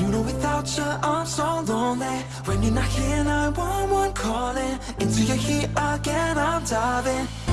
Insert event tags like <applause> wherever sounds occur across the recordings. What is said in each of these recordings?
You know without you I'm so lonely. When you're not here 911 calling Into your heat again I'm diving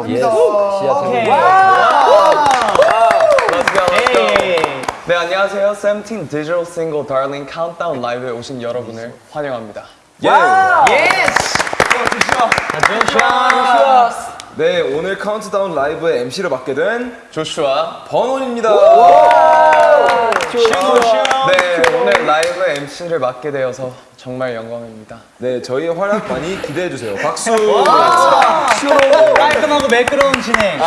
합니다. 오케이. 네, 안녕하세요. 세븐틴 디지털 싱글 Darling 카운트다운 라이브에 오신 여러분을 환영합니다. Yes. 네, 오늘 카운트다운 라이브의 MC를 맡게 된 조슈아. 버논입니다. 네, 오늘 라이브 MC를 맡게 되어서 정말 영광입니다. 네, 저희의 활약 많이 기대해 주세요. 박수. 깔끔하고 매끄러운 진행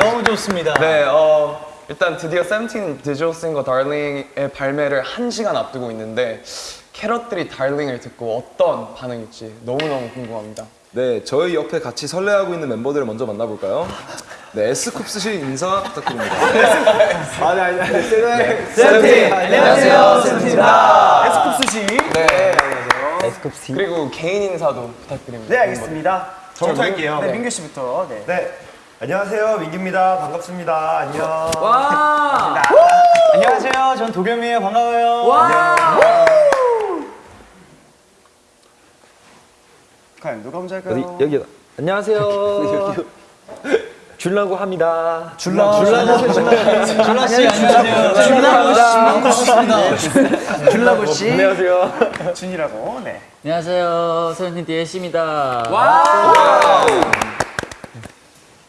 너무 좋습니다 네, 어, 일단 드디어 세븐틴 디지털 싱글 Darling의 발매를 한 시간 앞두고 있는데 캐럿들이 Darling을 듣고 어떤 반응일지 너무너무 궁금합니다. 네, 저희 옆에 같이 설레하고 있는 멤버들을 먼저 만나볼까요? 네, 에스쿱스 씨 인사 부탁드립니다. 아니 아니 아니 세븐 세븐틴 안녕하세요. 세븐틴입니다 에스쿱스 씨 네. 그리고 개인 인사도 부탁드립니다. 네 알겠습니다. 저부터 할게요. 네. 민규 씨부터. 네. 네. 안녕하세요. 민규입니다. 반갑습니다. 안녕. 와. 안녕하세요. 전 도겸이에요. 반가워요 과연 누가 먼저 할까요? 여기 안녕하세요. <laughs> 줄라고 합니다. 줄라 줄라 줄라 씨 안녕하세요 줄라 씨 줄라고 씨 안녕하세요. 준이라고 네 안녕하세요. 세븐틴 DS입니다.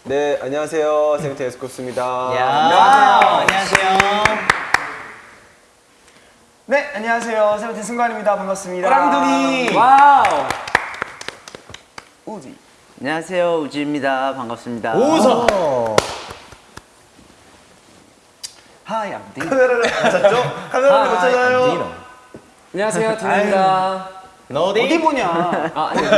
네, 안녕하세요. 세븐틴 에스쿱스입니다. 안녕하세요 네, 안녕하세요. 세븐틴 승관입니다. 반갑습니다. 호랑둥이. 와우. 우지. 안녕하세요. 우지입니다. 반갑습니다. 오서 하이, 암디. 카메라를 못 찾죠? 카메라를 못 찾아요. 안녕하세요. 디입니다 어디 어디 보냐? 아, 아니요.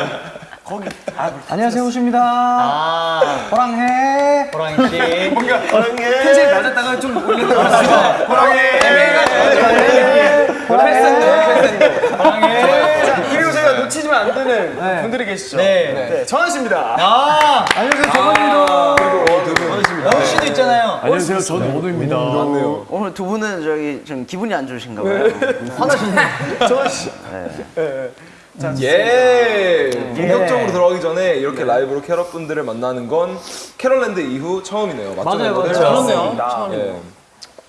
거기. 아, 안녕하세요 호시입니다 아 호랑해 호랑이 씨 호랑이. 텐션이 낮았다가 좀 올리는 거 호랑이. 자, 그리고 저희가 놓치면 안 되는 분들이 계시죠? 네. 네, 전원 씨입니다. 아 안녕하세요 정원입니다 그리고 영우 씨도 있잖아요 안녕하세요. 저는 원우입니다. 오늘 두 분은 저기 좀 기분이 안 좋으신가 봐요. <laughs> 전원 씨. 예. 본격적으로 들어가기 전에 이렇게 라이브로 캐럿 분들을 만나는 건 캐럿랜드 이후 처음이네요. 맞죠? 맞아요. 그렇습니다. 예.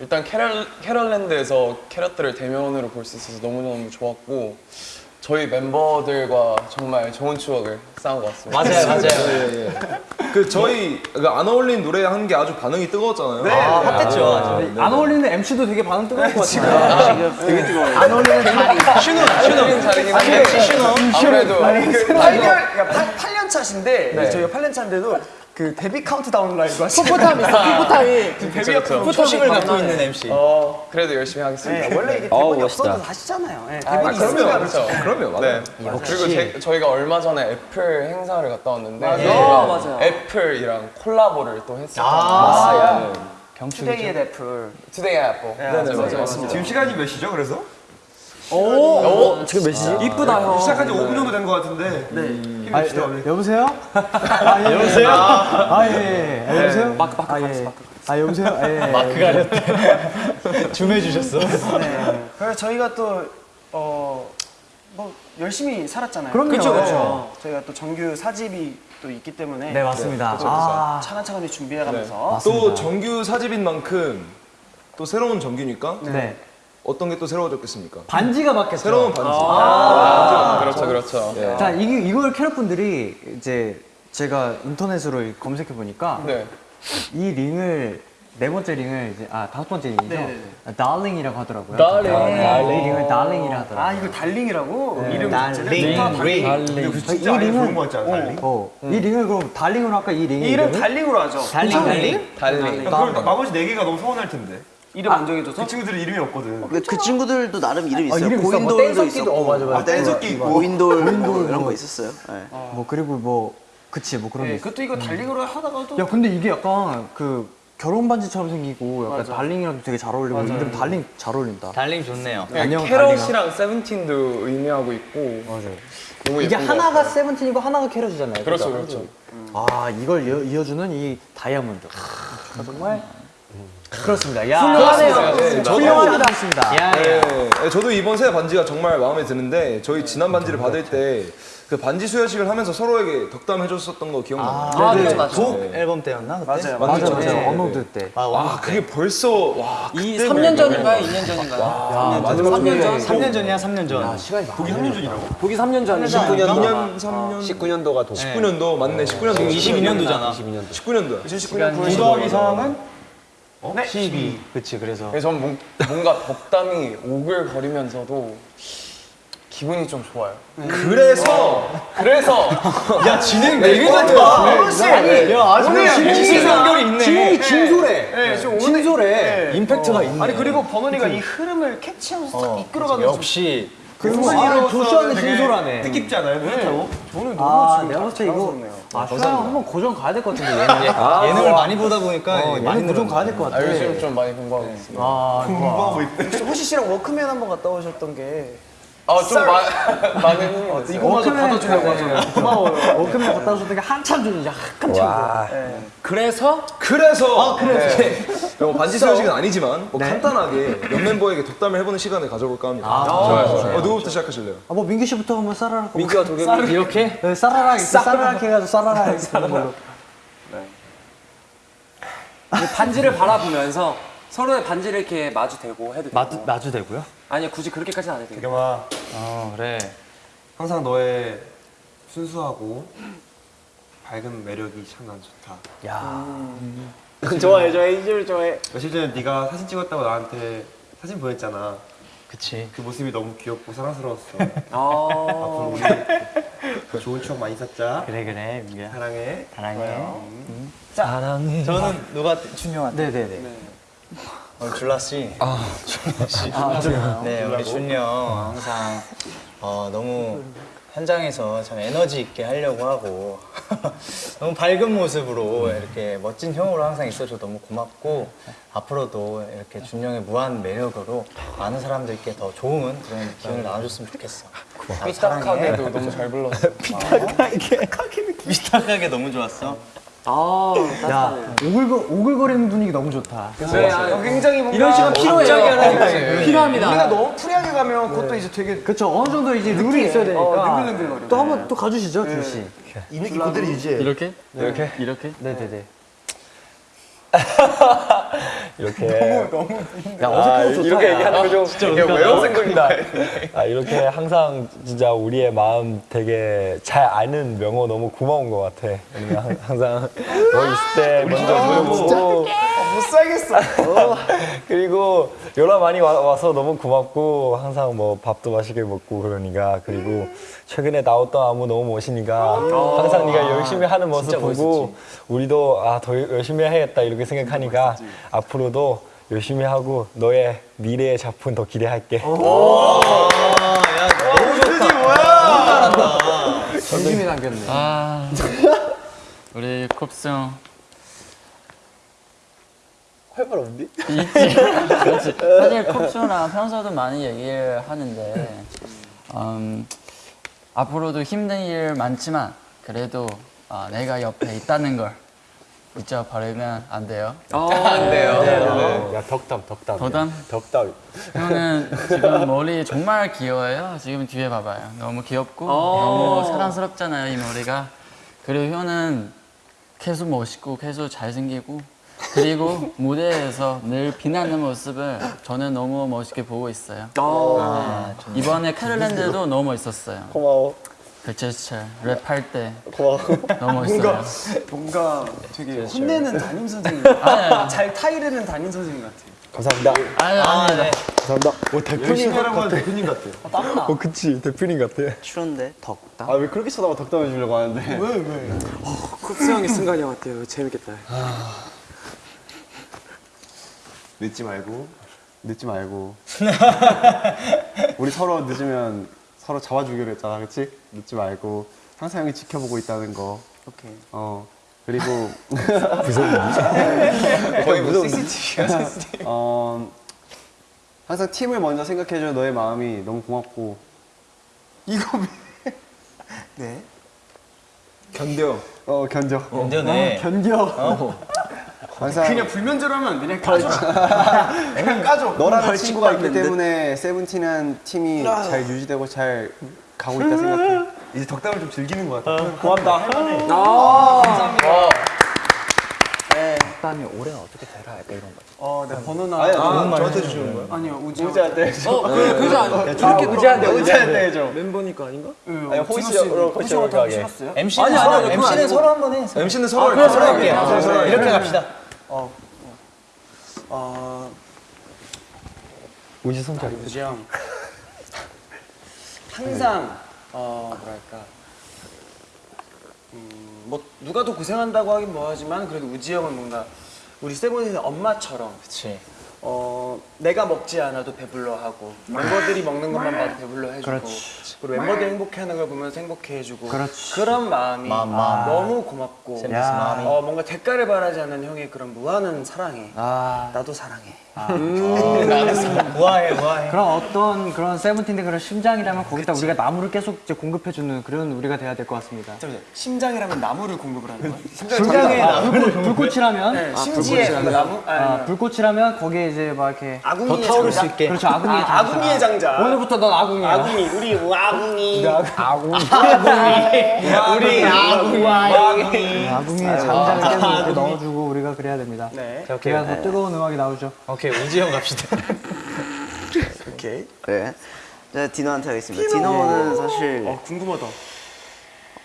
일단 캐럿, 캐럿랜드에서 캐럿들을 대면으로 볼 수 있어서 너무너무 좋았고 저희 멤버들과 정말 좋은 추억을 쌓은 것 같습니다. 맞아요 맞아요 예, 예. 그 저희 그 안 어울린 노래 한 게 아주 반응이 뜨거웠잖아요. 아 핫했죠 아, 네, 네. 안 어울리는 MC도 되게 반응 뜨거울 것 같아요. 안 어울리는 다리. 슈노 슈노 자리긴 한데 아무래도 8년, 그러니까 8, 년 차신데 저희가 8년 차인데도 그 데뷔 카운트다운 라이브 하시는 풋풋함이 있어. 풋풋함이. 데뷔 초심을 갖고 있는 MC 어, 그래도 열심히 하겠습니다. 네, 원래 이게 대본이 없어도 하시잖아요. 네, 아, 대본이 그럼요, 그렇죠. 그럼요, 맞아요. 네. 그리고 제, 저희가 얼마 전에 애플 행사를 갔다 왔는데 어, 맞아요. 애플이랑 콜라보를 또 했었거든요. 아, Today at Apple. Today at Apple. 네, 맞아요. 맞습니다. 지금 시간이 몇 시죠? 그래서? 지금 몇 시지? 이쁘다 형. 시작한 지 5분 정도 된 것 같은데. 네. 힘냅시다. 오늘. 여보세요? <laughs> 아, 예. 여보세요? 아, 예, 예. 아, 여보세요? 마크, 마크, 아, 예. 아, 여보세요? 예. <laughs> 마크가 아니었대. <laughs> 줌해 주셨어. 네. 그래서 저희가 또, 어, 뭐, 열심히 살았잖아요. 그럼요. 그쵸, 그쵸. 저희가 또 정규 사집이 또 있기 때문에. 네, 맞습니다. 아, 차근차근히 준비해가면서. 또 정규 사집인 만큼 또 새로운 정규니까 네. 어떤 게 또 새로워졌겠습니까? 반지가 바뀌었죠. 새로운 반지. 그렇죠, 그렇죠. 예. 자, 이게, 이걸 캐럿분들이 이제 제가 인터넷으로 검색해 보니까 네. 이 링을 네 번째 링을 이제 아 다섯 번째 링이죠. 네네네. 아, darling이라고 하더라고요. darling. 아, 이 링을 darling이라 하더라고요. 아, 이거 darling이라고? 이름 darling. 링. 아예 그런 거 같지 않아? darling? 어, 이 링을 그럼 darling으로 할까 이 링의 이름 이름을? darling으로 하죠. darling darling. darling. 그럼 나머지 네 개가 너무 서운할 텐데. 이름 안 정해줘서? 그 친구들은 이름이 없거든. 그, 그 친구들도 나름 이름 있어요. 이름 있어. 뭐 고인돌도 있었고, 어, 맞아, 맞아. 아, 댄서끼 있고. 고인돌 뭐 이런 거 있었어요. 네. 뭐 그리고 뭐 그치 뭐 그런 게 네, 있어. 그것도 이거 darling으로 하다가도 야 근데 이게 약간 그 결혼 반지처럼 생기고 약간 darling이랑 되게 잘 어울리고 이름 darling 잘 어울린다. darling 좋네요. 안녕, 캐럿이랑 세븐틴도 의미하고 있고 맞아요. 너무 이게 하나가. 세븐틴이고 하나가 캐럿이잖아요. 그렇죠 그죠? 그렇죠. 아 이걸 이어, 이어 주는 이 다이아몬드. 아, 정말 그렇습니다. 야 훌륭하네요. 네. 야, 네, 네, 저도 이번 새 반지가 정말 마음에 드는데 저희 지난 반지를 받을 때 그 반지 수여식을 하면서 서로에게 덕담 해줬었던 거 기억나요? 아, 네, 네. 독 네. 앨범 때였나? 그때? 맞아요, 맞아 맞아요. 맞아. 네. An Ode 때. 와 그게 벌써 와이 그때 3년 그- 전인가요? 2년 전인가요? 아, 마지막 3년 전? 3년 전이야, 3년 전. 시간이 보기 3년 전이라고? 보기 3년 전. 2년 3년 19년도가 도 19년도 맞네 19년도 지금 22년도잖아. 19년도야 2019년 9월 9 12일. 더하기 3은 네. 12. 그치, 그래서. 그래서 뭔- 뭔가 덕담이 오글거리면서도 기분이 좀 좋아요. 그래서 그래서 <laughs> 야, 진행 되게 잘다 아니, 야, 아주 진행 연결이 있네. 진행이 진솔해. 네, 지금 오늘 진솔해. 임팩트가 있네. 아니 그리고 버논이가 이 흐름을 캐치하면서 딱 이끌어가는 역시. 아, 조슈아는 진솔하네. 뜻깊지 않아요? 뿌듯하고? 저는 너무 아 지금 내가 봤을 때 이거. 아 슈아 형 한번 고정 가야 될 것 같은데 얘는. 아, 예능을 많이 보다 보니까 어, 많이 고정. 가야 될것 아, 같아. 요즘 좀 많이 공부하고 있습니다. 아 공부하고 있대. 혹시 호시 씨랑 워크맨 한번 갔다 오셨던 게 아, 좀 <laughs> 많은 됐어요. 이거마저 받아주려고 하잖아요. <laughs> 고마워요. 워크맨 오셨던 게 한참 전이죠. 한참 전. 그래서 그래서 아 그래서 <laughs> 뭐 반지 수여식은 아니지만 뭐 네. 간단하게 몇 멤버에게 덕담을 해보는 시간을 가져볼까 합니다 아, 좋아요 좋아요. 좋아요 어, 누구부터 시작하실래요? 아, 뭐 민규 씨부터 한번 싸라락. 민규와 도겸이 이렇게 네, 싸라락 싸라락 해가지고 걸로. 이 반지를 바라보면서 서로의 반지를 이렇게 마주 대고 해도 마주 되고 마주 되고요? 아니요 굳이 그렇게까지는 안 해도 되고 경아 어, 그래. 항상 너의 순수하고 밝은 매력이 참 난 좋다. 야. 좋아해 좋아해 이줄 좋아해. 며칠 전에 네가 사진 찍었다고 나한테 사진 보냈잖아. 그치. 그 모습이 너무 귀엽고 사랑스러웠어. 아 앞으로 우리 좋은 추억 많이 쌓자. 그래 그래 민규야. 사랑해. 사랑해. 저는 누가 준영한 네네네. 어, 줄라 씨. 아, 줄라 씨. 네, 우리 준이 형 항상 어, 너무 현장에서 참 에너지 있게 하려고 하고 <laughs> 너무 밝은 모습으로 이렇게 멋진 형으로 항상 있어줘 너무 고맙고 앞으로도 이렇게 준이 형의 무한 매력으로 많은 사람들께 더 좋은 그런 기운을 나눠줬으면 좋겠어. 고마워. 삐딱하게도 너무 잘 불렀어요. <laughs> 삐딱하게 너무 좋았어. 아, 야 오글거 오글거리는 분위기 너무 좋다. 네, 아, 굉장히 뭔가 이런 시간 필요해요. 필요합니다. 우리가 너무 free하게 가면 그것도 이제 되게 그렇죠. 어느 정도 이제 룰이 있어야 되니까. 어, 능글능글거려. 또 한번 또 가주시죠, 준 씨. 이 느낌 그대로 유지해. 이렇게 이렇게? 이렇게? 네 네 네. <laughs> <laughs> 이렇게 야 어색해서 좋다. 이렇게 얘기하는 거좀 이게 외워진 겁니다. 아, 이렇게 항상 진짜 우리의 마음 되게 잘 아는 명호 너무 고마운 것 같아. 항- 항상 너 있을 때 먼저 부르고 못 살겠어. <laughs> 그리고 연락 많이 와, 서 너무 고맙고 항상 뭐 밥도 맛있게 먹고 그러니까 그리고 최근에 나왔던 안무 너무 멋있으니까 항상 네가 열심히 하는 모습 보고 우리도 아 더 열심히 해야겠다 이렇게 생각하니까 앞으로도 열심히 하고 너의 미래의 작품 더 기대할게. 진심이 남겼네. 아 우리 콥스 형 할말 없니? 있지. 그렇지. <laughs> 사실 콥스랑 평소도 많이 얘기를 하는데 음, 앞으로도 힘든 일 많지만 그래도 아, 내가 옆에 있다는 걸 잊어버리면 안 돼요. 안 돼요. 야 덕담 덕담. 덕담? 덕담. 형은 지금 머리 정말 귀여워요. 지금 뒤에 봐봐요. 너무 귀엽고 너무 사랑스럽잖아요, 이 머리가. 그리고 형은 계속 멋있고 계속 잘생기고 그리고 무대에서 늘 빛나는 모습을 저는 너무 멋있게 보고 있어요. 네. 이번에 캐럴랜드도 너무 멋있었어요. 고마워. 그 제스처 랩할 때 고마워. 너무 멋있어요. 뭔가 되게 혼내는 담임 선생님. <laughs> 잘 타이르는 담임 선생님 같아. 감사합니다. 아니, 아니, 아니. 감사합니다. 오 대표님 하는 대표님 같아. 어 그치 대표님 같아. 추운데 덕담. 아 왜 그렇게 쳐다봐 덕담 해 주려고 하는데. 쿱스 형의 순간이 왔대요. 재밌겠다. 늦지 말고 늦지 말고 <laughs> 우리 서로 늦으면 서로 잡아주기로 했잖아 그치? 늦지 말고 항상 형이 지켜보고 있다는 거 오케이. 어 그리고 <laughs> 거의 무슨 어 항상 팀을 먼저 생각해줘 너의 마음이 너무 고맙고 이거 네. 견뎌. 어 견뎌 견뎌내. 견뎌. 항상 그냥 불면제로 하면 <laughs> 그냥 까줘. 그냥 까줘. 너라는 친구가 있기 때문에 세븐틴한 팀이 잘 유지되고 잘 가고 있다 생각해 이제 덕담을 좀 즐기는 것 같아. 고맙다. 할만해. 일단이 올해는 어떻게 되라 약간 이런 거. 어, 네 번호나. 아니, 아, 저한테 주시는 거야? 아니요, 우지. 우지한테 어, 그, 그죠? 안 저렇게 우지한테 우지한테 해줘 멤버니까 아닌가? 아니 호시로 호시로 하게 싫었어요? MC는 아니, 아니, MC는. 서로 한번 해. MC는 서로 그래, 서로 할게. 할게요. 서로 서로 이렇게 갑시다. 어, 우지 손잡이. 우지 형. <laughs> 항상 어 뭐랄까. 음, 뭐 누가 더 고생한다고 하긴 뭐하지만 그래도 우지 형은 뭔가 우리 세븐틴의 엄마처럼 그치. 어 내가 먹지 않아도 배불러 하고 멤버들이 먹는 것만 봐도 배불러 해주고 그리고 멤버들이 행복해하는 걸 보면서 행복해 해주고 그런 마음이 마음, 마음. 너무 고맙고. 어 뭔가 대가를 바라지 않는 형의 그런 무한한 사랑에 나도 사랑해 우아해, 우아해. 그런 어떤 그런 세븐틴의 그런 심장이라면 거기다 우리가 나무를 계속 이제 공급해주는 그런 우리가 돼야 될 것 같습니다. 잠시만요. 심장이라면 나무를 공급을 하는 거야? 심장에 나무를 불꽃이라면 네, 심지에 그 나무 아, 아, 불꽃이라면 거기에 이제 막 이렇게 아궁이의 더 타오를 장자? 수 있게. 그렇죠 아궁이의 아, 장자. 아궁이의 장자 오늘부터 넌 아궁이야. 아궁이 우리 아궁이 우리 아구아이. <laughs> 아궁이의 장자를 계속 넣어주고 우리가 그래야 됩니다. 네. 그래야 더 뜨거운 음악이 나오죠. 오케이, 우지형 갑시다. <laughs> 오케이. 네. 자, 디노한테 하겠습니다. 디노는 사실 어 궁금하다.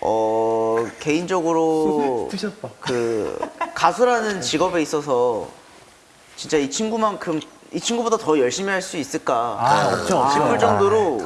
어 개인적으로 <laughs> 그 가수라는 직업에 있어서 진짜 이 친구만큼 이 친구보다 더 열심히 할 수 있을까? 싶을 정도로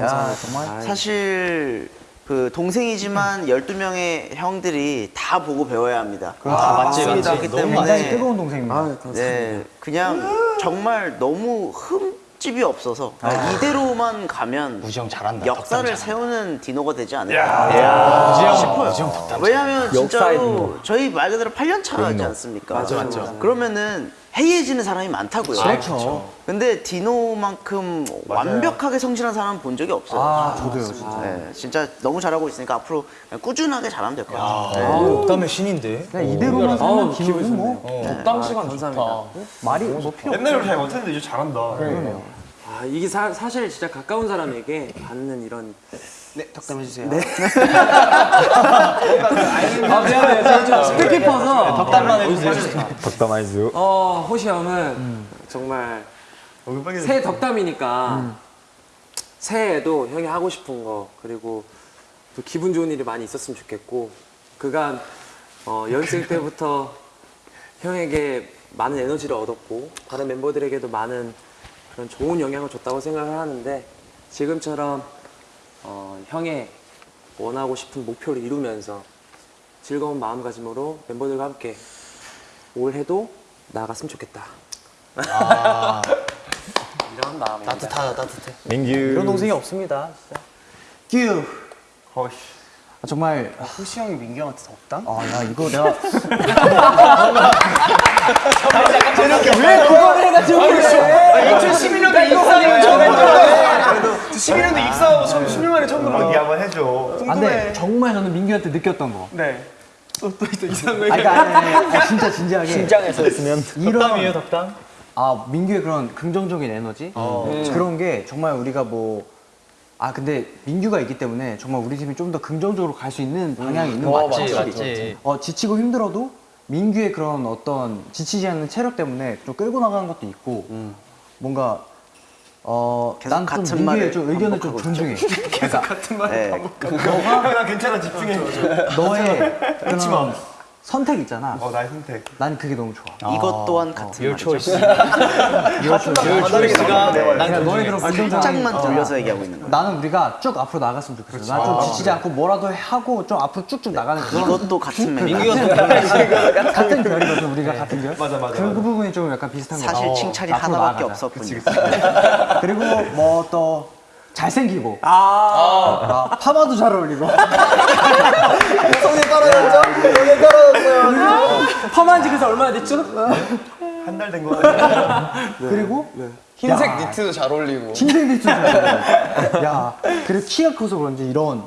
사실 그 동생이지만 12명의 형들이 다 보고 배워야 합니다. 아, 맞지, 맞지. 그렇기 너무 때문에 굉장히 뜨거운 동생입니다. 네, 그냥 정말 너무 흠집이 없어서 이대로만 가면 우지 형 잘한다. 역사를 세우는 디노가 되지 않을까 싶어요. 왜냐하면 진짜로 저희 말 그대로 8년 차지 않습니까? 맞아, 맞죠. 그러면은 해이해지는 사람이 많다고요. 그렇죠. 근데 디노만큼 완벽하게 성실한 사람 본 적이 없어요. 아, 저도요, 진짜. 네, 진짜 너무 잘하고 있으니까 앞으로 꾸준하게 잘하면 될 것 같아요. 덕담의 신인데. 그냥 이대로만 살면 기분은 뭐 적당 시간 좋다. 말이 뭐 필요 없어. 옛날에 잘 못했는데 이제 잘한다. 아 이게 사, 사실 진짜 가까운 사람에게 받는 이런 네 덕담해 주세요 아, 미안해요. 제가 좀 스피키퍼서. 덕담만 해주세요. 덕담 아이즈. 어 호시 형은 정말 새해 덕담이니까 새해에도 형이 하고 싶은 거 그리고 또 기분 좋은 일이 많이 있었으면 좋겠고 그간 어, 연습 때부터 형에게 많은 에너지를 얻었고 다른 멤버들에게도 많은 그런 좋은 영향을 줬다고 생각을 하는데 지금처럼 어, 형의 원하고 싶은 목표를 이루면서 즐거운 마음가짐으로 멤버들과 함께 올해도 나아갔으면 좋겠다. <laughs> 이런 마음입니다. 따뜻하다, 따뜻해. 민규. 이런 동생이 없습니다. 규. 허쉬. 아, 정말 호시 형이 민규 형한테 덕담? 아, 나 이거 내가 <laughs> 왜 그거를 해가지고 그래 2011년도 입사하고 처음 했잖아 11년도 입사하고 처음 10년 만에 처음 들어 어디 한번 해줘. 안 돼. 정말 저는 민규한테 느꼈던 거. 네. 또또 또 이상한 거 아, 그러니까 아니, 아니, 아니, 아니, 진짜 진지하게 심장에서 했으면. 덕담이에요, 덕담? 아 민규의 그런 긍정적인 에너지 음, 그런 게 정말 우리가 뭐 아 근데 민규가 있기 때문에 정말 우리 팀이 좀 더 긍정적으로 갈 수 있는 방향이 있는 것 같아요. 맞지, 확실히. 맞지. 어 지치고 힘들어도 민규의 그런 어떤 지치지 않는 체력 때문에 좀 끌고 나가는 것도 있고 뭔가 어 계속 난좀 같은 민규의 말을 좀 의견을 좀 반복하고 존중해. <laughs> 네. 너가 나 괜찮아 집중해. 너의 그런 선택 있잖아. 어 나의 선택. 난 그게 너무 좋아. 이것 또한 같은 Your 말이죠. choice. 난 너희들은 살짝만 돌려서 얘기하고 있는 거야. 나는 우리가 쭉 앞으로 나갔으면 좋겠어. 난 좀 지치지 않고 뭐라도 하고 좀 앞으로 쭉쭉 나가는 그런 이것도 같은 말. 같은 결이거든 우리가 같은 결. 맞아, 맞아, 그. 부분이 좀 약간 비슷한 거. 사실 칭찬이 앞으로 하나밖에 나아가자. 없었군요. 그리고 뭐또 잘생기고. 아. 파마도 잘 어울리고. <laughs> 손이 떨어졌죠? 손이 떨어졌어요. 파마한 지 그래서 얼마나 됐죠? 한 달 된 거 같아요. 그리고 흰색 니트도 잘 어울리고. 흰색 니트 잘 어울려. 야, 그리고 키가 커서 그런지 이런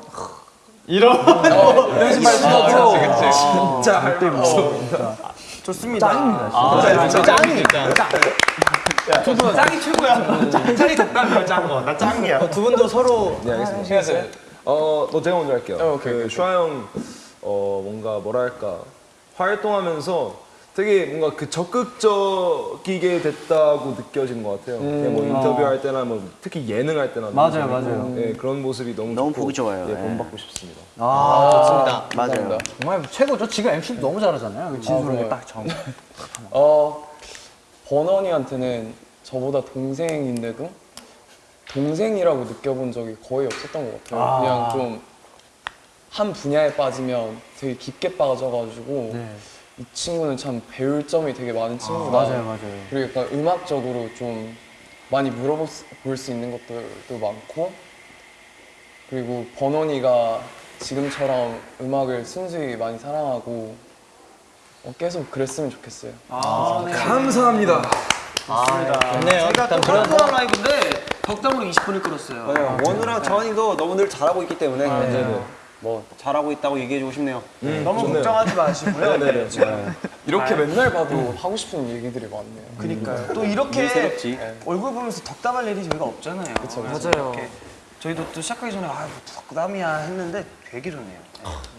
이런 신발 신었고. 진짜 할때 무서워. 좋습니다. 짱입니다. 진짜. 짱 이. 짱이 최고야. 짱이 덕담이야 짱 거. 나 짱이야. 두 분도 서로 네 알겠습니다. 어, 뭐 제가 먼저 할게요. 어, 오케이, 그 오케이. 슈아 형, 어 뭔가 뭐랄까 활동하면서 되게 뭔가 그 적극적이게 됐다고 느껴진 것 같아요. 그냥 뭐 인터뷰할 때나 뭐 특히 예능할 때나 맞아요, 맞아요. 예, 그런 모습이 너무 너무 좋고, 보기 좋아요. 예, 예. 본받고 싶습니다. 아, 맞아요. 정말 최고죠. 지금 MC 너무 잘하잖아요. 그 진솔하게 그래요? 딱 정. <laughs> 어 버넌이한테는 저보다 동생인데도 동생이라고 느껴본 적이 거의 없었던 것 같아요. 그냥 좀 한 분야에 빠지면 되게 깊게 빠져가지고 이 친구는 참 배울 점이 되게 많은 친구다. 맞아요, 맞아요. 그리고 약간 음악적으로 좀 많이 물어볼 수, 볼수 있는 것들도 많고 그리고 버논이가 지금처럼 음악을 순수히 많이 사랑하고 어, 계속 그랬으면 좋겠어요. 감사합니다. 좋네요. 일단 그런 덕담 라이브인데 덕담으로 20분을 끌었어요. 네, 원우랑 정한이도 너무 늘 잘하고 있기 때문에 뭐 잘하고 있다고 얘기해주고 싶네요. 너무 걱정하지 마시고요. 네네. 이렇게 맨날 봐도 하고 싶은 얘기들이 많네요. 그러니까요. 또 이렇게 새롭지. 얼굴 보면서 덕담할 일이 저희가 없잖아요. 그쵸, 맞아요. 저희도 또 시작하기 전에 아, 뭐 덕담이야 했는데 되게 좋네요.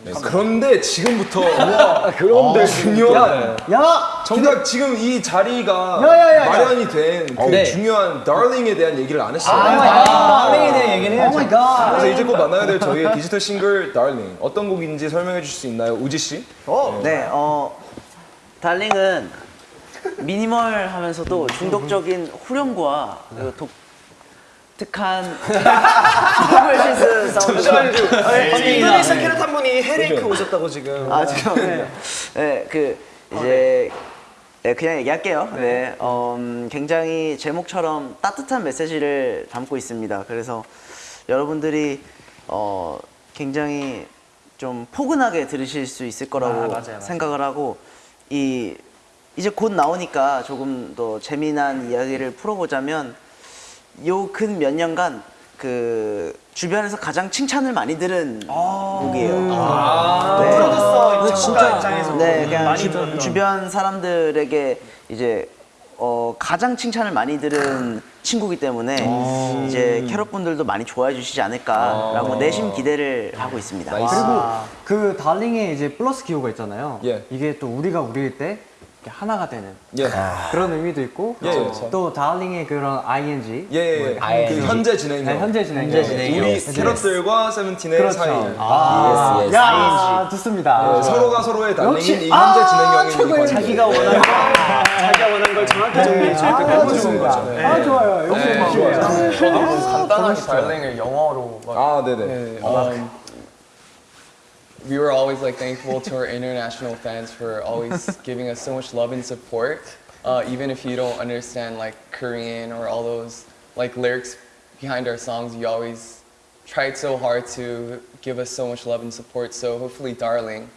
네, 그런데 지금부터 <laughs> 그런데 중요한 야, 정작 지금 이 자리가 야, 야, 야, 야. 마련이 된 그 네. 중요한 darling에 대한 얘기를 안 했어요. darling에 대한 얘기는 오 해야죠. my god. 그래서 이제 곧 만나야 될 저희의 디지털 싱글 darling 어떤 곡인지 설명해 주실 수 있나요, 우지 씨? 네, 어, darling은 minimal하면서도 중독적인 후렴구와 그 독 특한 보컬 synth 사운드. 인도네시아 캐럿 한 분이 헤레이크 오셨다고 지금. 아 지금. 네, 그 이제 네, 그냥 얘기할게요. 네, 어, 음, 굉장히 제목처럼 따뜻한 메시지를 담고 있습니다. 그래서 여러분들이 어, 굉장히 좀 포근하게 들으실 수 있을 거라고 생각을 하고 이 이제 곧 나오니까 조금 더 재미난 이야기를 풀어보자면 요 근 몇 년간 그 주변에서 가장 칭찬을 많이 들은 곡이에요. 네. 프로듀서 진짜 입장에서 네, 그냥 많이 주. 주변 사람들에게 이제 어, 가장 칭찬을 많이 들은 친구기 때문에 이제 캐럿 분들도 많이 좋아해 주시지 않을까라고 내심 기대를 하고 있습니다. 그리고 그 달링에 이제 플러스 기호가 있잖아요. 예. 이게 또 우리가 우리일 때 하나가 되는 예. 그런 의미도 있고 예, 예. 또 달링의 그런 ing 예, 예. 그 현재 진행형. 네, 현재 진행 현재 진행형. 우리 캐럿들과 세븐틴의 그렇죠. 사이. 아, yes, 야 좋습니다. 네, 서로가 서로의 달링인 이 아, 현재 진행형인 이 최고의 관계. 자기가 원하는 거, 자기가 원하는 걸 정확히 정리해 줄 때. 아, 좋습니다. 아 좋아요. 역시 네. 좋아요. 저도 간단하게 달랭을 영어로 막 아, 네네. we were always like thankful to our international fans for always <laughs> giving us so much love and support. Uh, even if you don't understand like Korean or all those like lyrics behind our songs, you always tried so hard to give us so much love and support. So hopefully, Darling,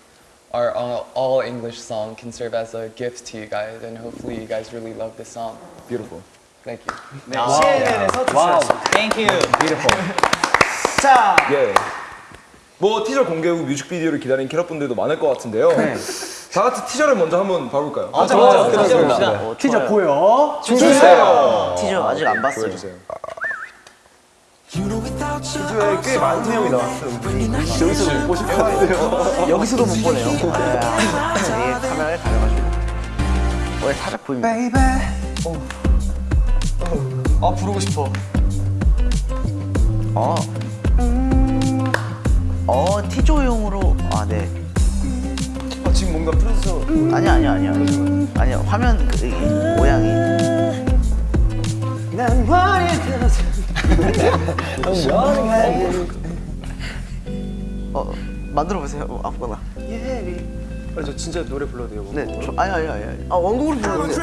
our uh, all English song can serve as a gift to you guys, and hopefully, you guys really love this song. Beautiful. Thank you. Wow. wow. Thank you. Beautiful. <laughs> 자, yeah. 뭐 티저 공개 후 뮤직비디오를 기다리는 캐럿분들도 많을 것 같은데요. 다 같이 티저를 먼저 한번 봐볼까요? 아, 좋아요. 봅시다. 어, 티저 좋아요. 보여. 주세요. 티저 아직 안 봤어요. 보여주세요. 티저에 꽤 많은 내용이 나왔어요. 여기서 못 보실 것 같은데요. 여기서도 못 보네요. 아, <laughs> 이게 카메라에 가려가지고. 왜 살짝 보입니다. 아 부르고 싶어. 어. 어, 티조용으로. 아, 네. 아, 지금 뭔가 프로듀서. 아니야 아니야 아니야. 아니야 화면 그, 이 모양이. 난 원했던 <laughs> 어 만들어 보세요. 어, 아무거나. 아, 저 진짜 노래 불러도 돼요? 네 저, 아니 아니 아니 아니. 아 원곡으로 불러도 돼요.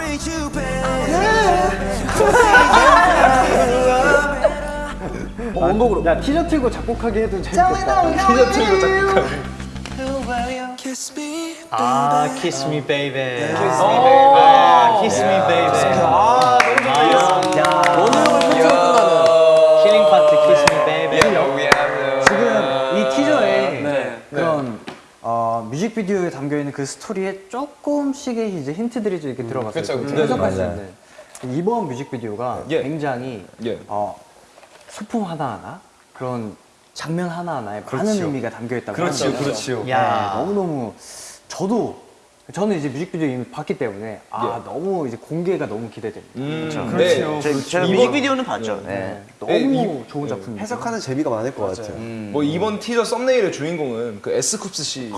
어, 원곡으로. 야 티저 틀고 작곡하게 해도 재밌겠다. 티저 틀고 작곡하게. 아, Kiss Me Baby. Kiss Me Baby. 아, Kiss Me Baby. 아, 너무 좋아. 원곡을 끝으로 끝나는. 힐링 파트 Kiss Me Baby. 지금 이 티저에 네. 그런 어, 뮤직비디오에 담겨 있는 그 스토리에 조금씩의 이제 힌트들이 좀 이렇게 들어갔어요. 그쵸, 그쵸. 해석할 수 맞아요. 있는. 이번 뮤직비디오가 예. 굉장히 예. 어, 소품 하나하나 그런 장면 하나하나에 많은 그렇죠. 의미가 담겨 있다고 그렇지요. 그렇지요. 네, 야. 너무너무 저도 저는 이제 뮤직비디오 이미 봤기 때문에 아 너무 이제 공개가 너무 기대됩니다. 음, 그렇죠. 저, 제가 이번- 뮤직비디오는 봤죠 네. 너무 이- 좋은 작품입니다. 해석하는 재미가 많을 것 같아요. 뭐 이번 티저 썸네일의 주인공은 그 에스쿱스 씨.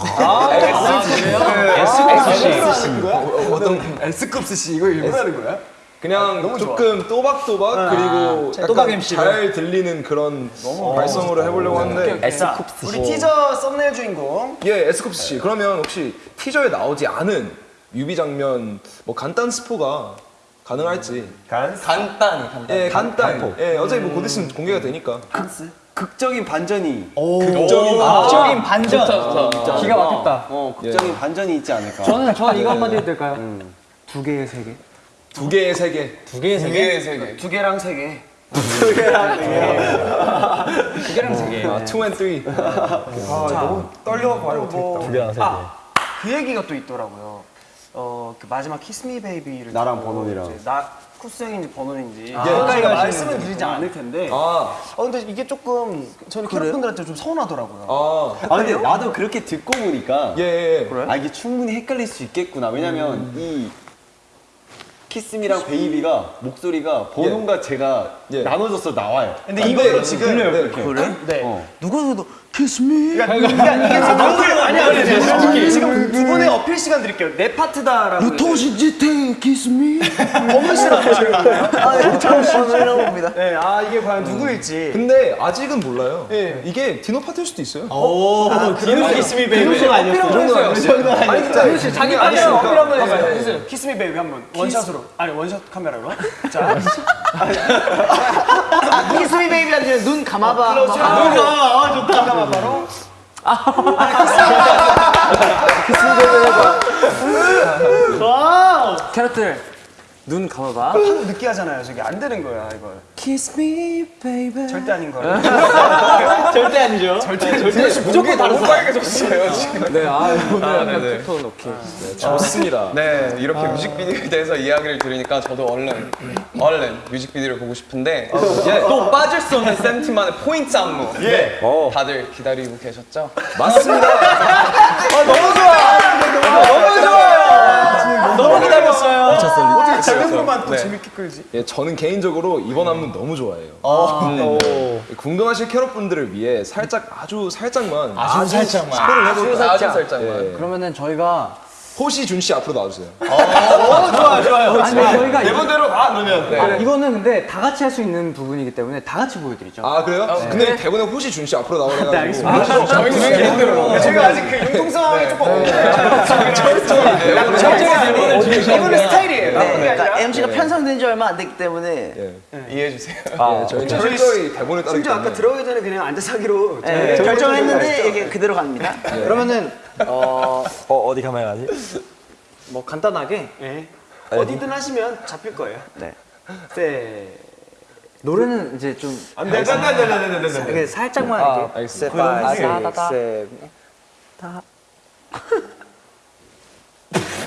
어떤 S급스 씨 이거 일부러 하는 거야? 그냥 조금 또박또박 그리고 약간 또박 MC로. 잘 들리는 그런 발성으로 해보려고 하는데 자, 우리 티저 썸네일 주인공. 예 에스쿱스 씨 그러면 혹시 티저에 나오지 않은 뮤비 장면 뭐 간단 스포가 가능할지. 간단히 간단히. 예 간단. 예 어차피 뭐곧 있으면 공개가 되니까. 극적인 반전이. 극적인 적인 반전. 기가 막혔다. 어 극적인 반전이 있지 않을까. 저는 저 이거 한마디 해도 될까요? 두 개의 세 개. 두 개의 세계 두 개의 세계. 두개의 세계. 두 개랑 세 개. 두 개랑 세 개. 아, 2 and 3 너무 떨려 봐요. 뭐, 두 개랑 세 개. 아, 그 얘기가 또 있더라고요. 어, 그 마지막 kiss me baby를 나랑 버논이랑. 나 쿱스 형인지 버논인지 아, 아, 말씀은 드리지 않을 텐데. 어, 아, 근데 이게 조금 저는 캐럿분들한테 좀 서운하더라고요. 아, 아 근데 나도 그렇게 듣고 보니까 예, 예. 아 이게 충분히 헷갈릴 수 있겠구나. 왜냐면 이 kiss me랑 baby가 목소리가 버논과 제가 예. 나눠져서 나와요. 근데 이거를 지금 들려요, 네. 그래? 네. 어. 누가 봐도 kiss me 그러니까 이게 지금 아니 아니 아니 지금 두 분의 어필 시간 드릴게요. 내 파트다라고. 도시지태 kiss me <laughs> 버논 씨랑 하시는 건가요? 아 처음 처음 봅니다 네, 아 이게 과연 누구일지. 근데 아직은 몰라요. 예. 이게 디노 파트일 수도 있어요. 오, 디노 kiss me baby. 그 정도 아니었어요. 아니 근데 자기 아니 어필 한번 해주세요. kiss me baby 한번 원샷으로. 아니 원샷 카메라로. <laughs> 자. kiss me baby한테 눈 감아봐 눈 감아. 아 좋다. 감아 바로. 캐럿들 눈 감아봐. 하도 늦게 하잖아요. 저기 안 되는 거야 이걸. kiss me baby 절대 아닌 거예요. <laughs> 절대 아니죠. 무조건 다른 빨개졌어요 지금. 네, 아 오늘 아. 투톤 오케이. 좋습니다. 네, 이렇게 뮤직비디오에 대해서 이야기를 들으니까 저도 얼른 얼른 뮤직비디오를 보고 싶은데 예, 또 빠질 수 없는 쌤팀만의 포인트 안무 예. 다들 기다리고 계셨죠? 맞습니다. 너무 기다렸어요. 어떻게 장면으로만 또 재밌게 끌지? 예, 저는 개인적으로 이번 안무 너무 좋아해요. 음. 궁금하실 캐럿 분들을 위해 살짝 아주 살짝만 아주 살짝만. 스포를 해볼까요? 아주 살짝만. 예. 그러면은 저희가 호시 준 씨 앞으로 나와주세요. 좋아요, 좋아요. 아니 저희가 이, 대본대로 가 그러면. 아, 이거는 근데 다 같이 할 수 있는 부분이기 때문에 다 같이 보여드리죠. 아 그래요? 근데 대본에 호시 준 씨 앞으로 나오래가지고. 네, 알겠습니다. 저희가 제가 아직 그 융통성이 조금 없는데. 이분의 스타일이에요. 네, 그러니까 아니라. MC가 편성된 지 얼마 안 됐기 때문에 예. 이해해 주세요. 예, 저희는 철저히 대본을 따르기 심지어 아까. 들어가기 전에 그냥 앉아서 하기로 네, 결정했는데 이게 그대로 갑니다. 그러면은 어, 어 어디 카메라 가지? 뭐 간단하게 예. 어디든 하시면 잡힐 거예요. 네. 네. 노래는 이제 좀 네, 네, 네, 네, 네, 네, 네. 이렇게 살짝만 아, 이렇게 알겠습니다.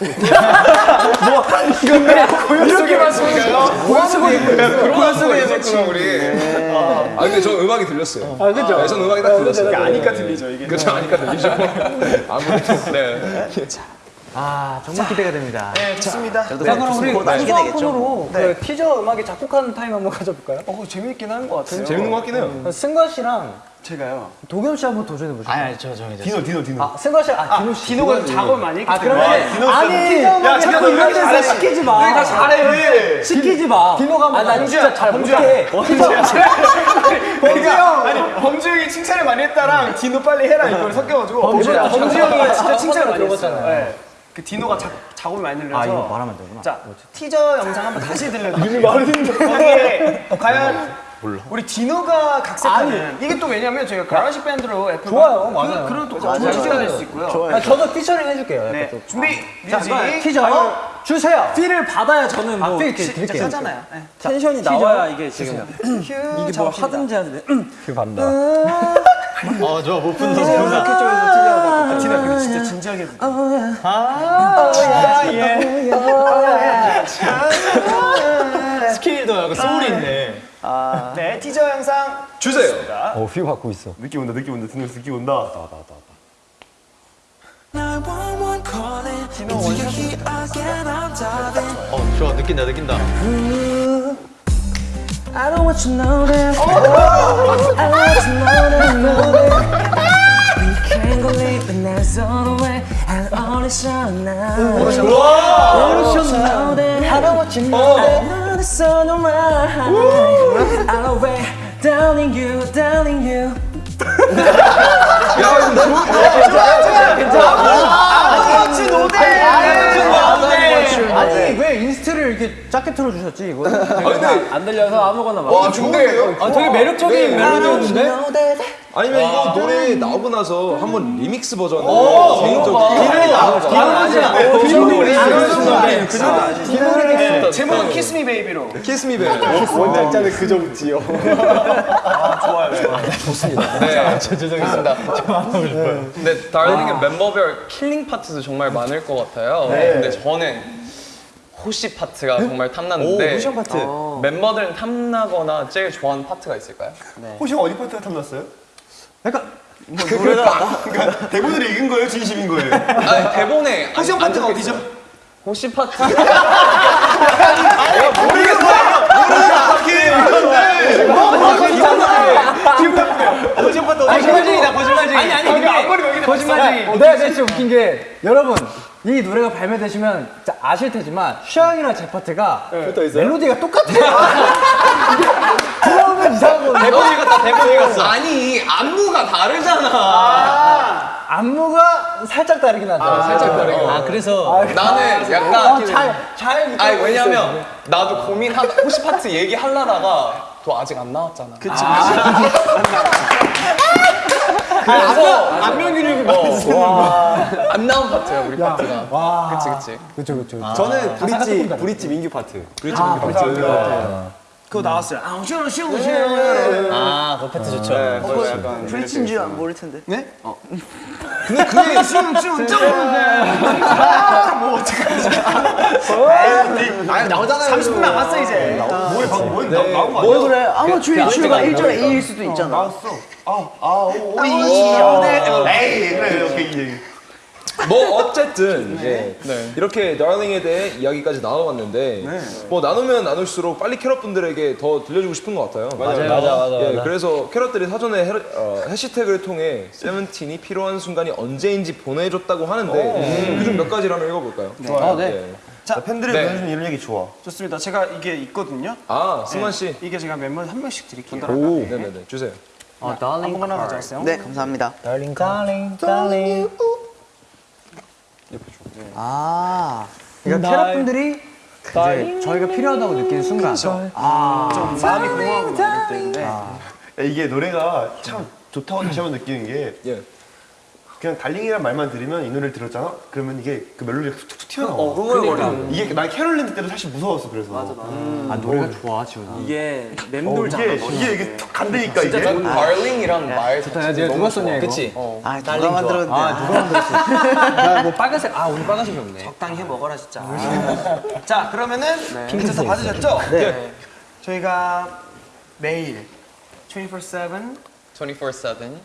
아, 네. 다, 다, 다. 이렇게만 쓰는가요? 고요 속에 고요 속에 있었구나 우리. 아 근데 저 음악이 들렸어요. 아 그죠? 네, 전 음악이 딱 들렸어요. 아니까 들리죠 이게. 그렇죠, 아니까 들리죠. <laughs> 아무래도. 네. 아 정말 기대가 됩니다. 네, 좋습니다. 그래도 자 그럼 우리 곧 알게 마지막 되겠죠. 코너로 그 티저 음악에 작곡하는 타임 한번 가져볼까요? 어, 재밌긴 한 것 같아요. 재밌는 것 같긴 해요. 승관 씨랑 제가요. 도겸 씨 한번 도전해 보시죠. 아니, 아니, 저 정해졌어요. 디노 디노 디노. 아, 승관 씨, 아, 디노 씨. 디노가 좀 작업을 많이 했기 아, 때문에. 그러면 씨. 아니, 야, 자꾸 이런 씨 데서 시키지 마. 여기 다 잘해. 시키지 마. 디노가 아, 나 진짜 잘 못해. 범주 형. 아니 범주 형이 칭찬을 많이 했다랑 디노 빨리 해라 이걸 섞여가지고 범주 형이 진짜 칭찬을 많이 들어봤잖아요. 그 디노가 자, 작업을 많이 늘려서 아, 이거 말하면 안 되구나. 자 티저 영상 한번 다시 들려드릴게요. 거기에 과연 우리 디노가 각색하는 이게 또 왜냐면 저희가 GarageBand로 애플 좋아요, 맞아요. 그 런 또 좋은 티저가 될 수 있고요. 아, 저도 피처링 해줄게요. 네. 준비 자, 뮤직 티저 주세요. 필을 받아야 저는 뭐 아, 이렇게 드릴게요. 짜잖아요. 네. 텐션이 나와야 이게 지금 휴 이게 뭐 하든지 하는데 그 반다. 어, 좋아, 못 푼다. 이렇게 쪽에서 티저 진짜 진지하게 스케일도 약간 소울이 있네. 네 티저 영상 주세요. 어, 휘 받고 있어. 느낌 온다 느낌 온다 디노 씨 느낌 온다. 911 calling into your heat again. I'm diving. 어, 좋아, 느낀다, 느낀다. I don't want you know that. I want you know that, know that. We can't go late, but that's all the way. And all is shown now. I want you to know that. I don't want you to know that. Now the sun will rise. I'll wait, doubting you, doubting you. 아 니, 왜 inst를 이렇게 짧게 틀어주셨지, 이거? 안 들려서 아무거나 막. 와 좋은데요? 아, 되게 매력적인 멜로디였는데? Know that. 아니면 이거 노래 나오고 나서 한번 리믹스 버전. 개인적으로 제목은 Kiss me baby로 Kiss me baby 원작자는 그저 웃지요. 네, 죄송합니다. 근데 Darling의 멤버별 killing 파트도 정말 많을 것 같아요. 근데 저는 호시 파트가 정말 탐났는데 호시 파트. 어, 멤버들은 탐나거나 제일 좋아하는 파트가 있을까요? 호시 형 어디 파트가 탐났어요? 약간, 그러니까 대본으로 읽은 거예요, 진심인 거예요? 아니 대본에 호시 형 파트가 어디죠? 호시 파트. 거짓말쟁이다 거짓말쟁이 아니 아니 근데 거짓말쟁이 네, 네, 진짜 웃긴 게, 여러분, 이 노래가 발매되시면 진짜 아실 테지만, 슈양이랑 제 파트가 멜로디가 똑같아요. 들어오면 이상한 건데. 대본 읽었다, 대본 읽었어. 아니 안무가 다르잖아. 안무가 살짝 다르긴 하죠. 살짝 다르게. 아, 그래서. 나는 약간 잘, 잘. 아니 왜냐면 나도 고민하 호시 파트 얘기하려다가 또 아직 안 나왔잖아. 그치 <laughs> 그래서 안면기를 안 나온 파트야 우리 파트가. 그치 그치. 그쵸, 그쵸. 저는 브릿지 브릿지 민규 파트. 그거 나왔어요 아 쉬워 쉬워 쉬워 아, 그 파트 좋죠. 브릿지인 줄 모를 텐데. <laughs> 근데 그게 <laughs> 쉬워 쉬워 아니 나오잖아요. 30분 남았어 이제 뭐에 방금 뭐 나- 나온 거 아니야? 뭐 그래? 아마 주의 주가 1절 A일 수도 있잖아. 나왔어. 아 아오이 에이 그래 오케이 이 얘기. 뭐 어쨌든 이제 이렇게 다링에 대해 이야기까지 나눠봤는데 뭐 나누면 나눌수록 빨리 캐럿 분들에게 더 들려주고 싶은 것 같아요. 맞아요, 맞아, 맞아, 예, 맞아. 그래서 캐럿들이 사전에 헤, 어, 해시태그를 통해 세븐틴이 필요한 순간이 언제인지 보내줬다고 하는데 그중 몇 가지를 한번 읽어볼까요? 좋아요. 네. 자 팬들이 네. 보내주는 이런 얘기 좋아. 좋습니다 제가 이게 있거든요 아 승환 씨. 이게 제가 멤버 한 명씩 드릴게요 오. 네네네 주세요. 아무거나 가져왔어요 네, 감사합니다. Darling, darling. 아. 그러니까 캐럿 분들이 이제 저희가 필요하다고 느끼는 순간. 아. 좀 마음이 공허하고 막 그때인데 야, 이게 노래가 참 좋다고 다시 한번 느끼는 게 예. 그냥 darling이란 말만 들으면 이 노래를 들었잖아? 그러면 이게 그 멜로디가 툭툭 튀어나와. 흥얼거리는. 이게 난 캐럿랜드 때도 사실 무서웠어 그래서. 맞아 아, 노래가 좋아, 지훈아. 이게 어, 맴돌잖아. 이게 머리. 이게 이게 툭 간다니까 이게. darling이란 말 자체가 누가 썼냐, 이거? 그치? 아, 누가 만들었는데. 아, 누가 만들었어? 나뭐 빨간색, 아, 오늘 빨간색이 없네. 적당히 해 먹어라 진짜 <laughs> 자 그러면은 핑크색 다 받으셨죠? 네 저희가 매일 24/7 24/7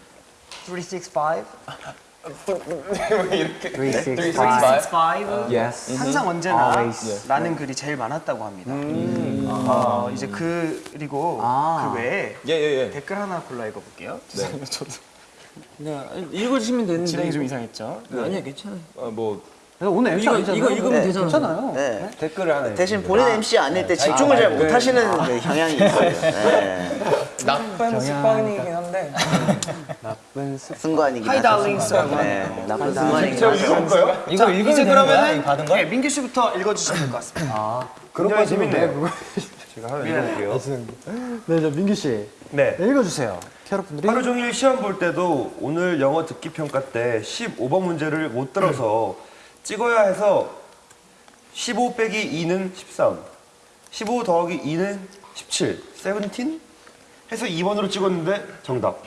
365 이렇게 365. 365 Yes. 항상 언제나 Always. 라는 글이 제일 많았다고 합니다. 어, 이제 그 그리고 아. 그 외에 예 예 예. 댓글 하나 골라 읽어볼게요. 죄송해요, 저도 네, 읽어주시면 되는데. 진행이 좀 이상했죠. 아니야, 괜찮아요. 뭐 오늘 MC 이거. 이거 읽으면 네, 되잖아요. 괜찮아요. 네. 댓글을 하나. 대신 본인 MC 아닐 때 집중을 잘 못하시는 그 경향이 있어요. 네. 나쁜 습관이긴 한데 습관이긴 하이 하죠. darling 스 네, 나쁜 습관이긴 하죠. 이거 읽으면 이제 이거 받은 거? 네, 민규 씨부터 읽어주시면 될 것 같습니다. 굉장히 재밌네요. <laughs> 제가 하나 읽어볼게요. 네, 저 민규 씨. 네. 읽어주세요. 캐럿 분들이. 하루 종일 시험 볼 때도 오늘 영어 듣기 평가 때 15번 문제를 못 들어서 찍어야 해서 15 빼기 2는 13, 15 더하기 2는 17, 17? 해서 2번으로 찍었는데 정답.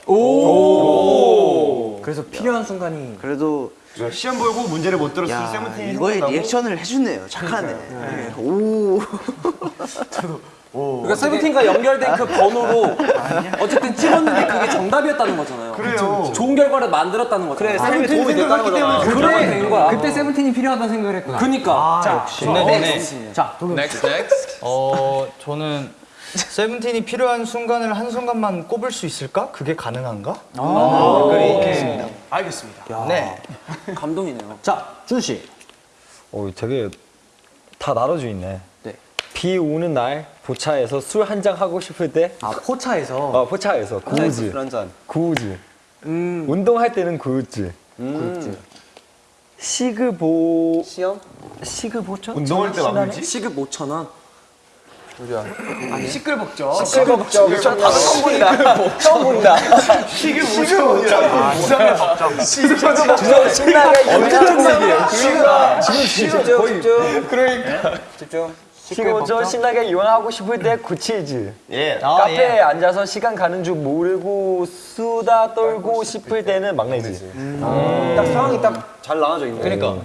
그래서 필요한 순간이. 그래도 시험 보고 문제를 못 들었을 야때 세븐틴이 이거에 리액션을 해주네요. 착하네. 네. 오. <laughs> 그러니까 세븐틴과 연결된 그 번호로 어쨌든 찍었는데 그게 정답이었다는 거잖아요. 그래요. 좋은 결과를 만들었다는 거잖아요. 그래, 삶에 도움이 됐다는 거잖아. 그래 된 거야. 그때 세븐틴이 필요하다는 생각을 했구나. 그니까. 자, 좋네, 좋네. 자, 도겸 씨. next next 어, 저는 세븐틴이 필요한 순간을 한 순간만 꼽을 수 있을까? 그게 가능한가? 댓글이 있겠습니다. 알겠습니다. 네. 감동이네요. 자, 준 씨. 어, 되게 다 나눠져 있네. 네. 비 오는 날 포차에서 술 한 잔 하고 싶을 때, 아, 포차에서. 어, 포차에서 구우즈, 한 잔. 구우즈. 운동할 때는 구우즈. 굿즈. 시그보 시험? 시그보죠? 운동할 때 마무리지? 시급 5천 원. 시끌벅죠. 시끄럽죠. 저 다들 처음 본다. 처음 본다. 시계 5천 원이라고. 이상해 답장. 신나게 언제 지금 집중 집중. 그러니까 집중. 시그보죠? 신나게 이용하고 싶을 때 구칠즈. 예. 카페에 앉아서 시간 가는 줄 모르고 수다 떨고 싶을 때는 막내즈. 딱 상황이 딱 잘 나눠져 있네. 그러니까.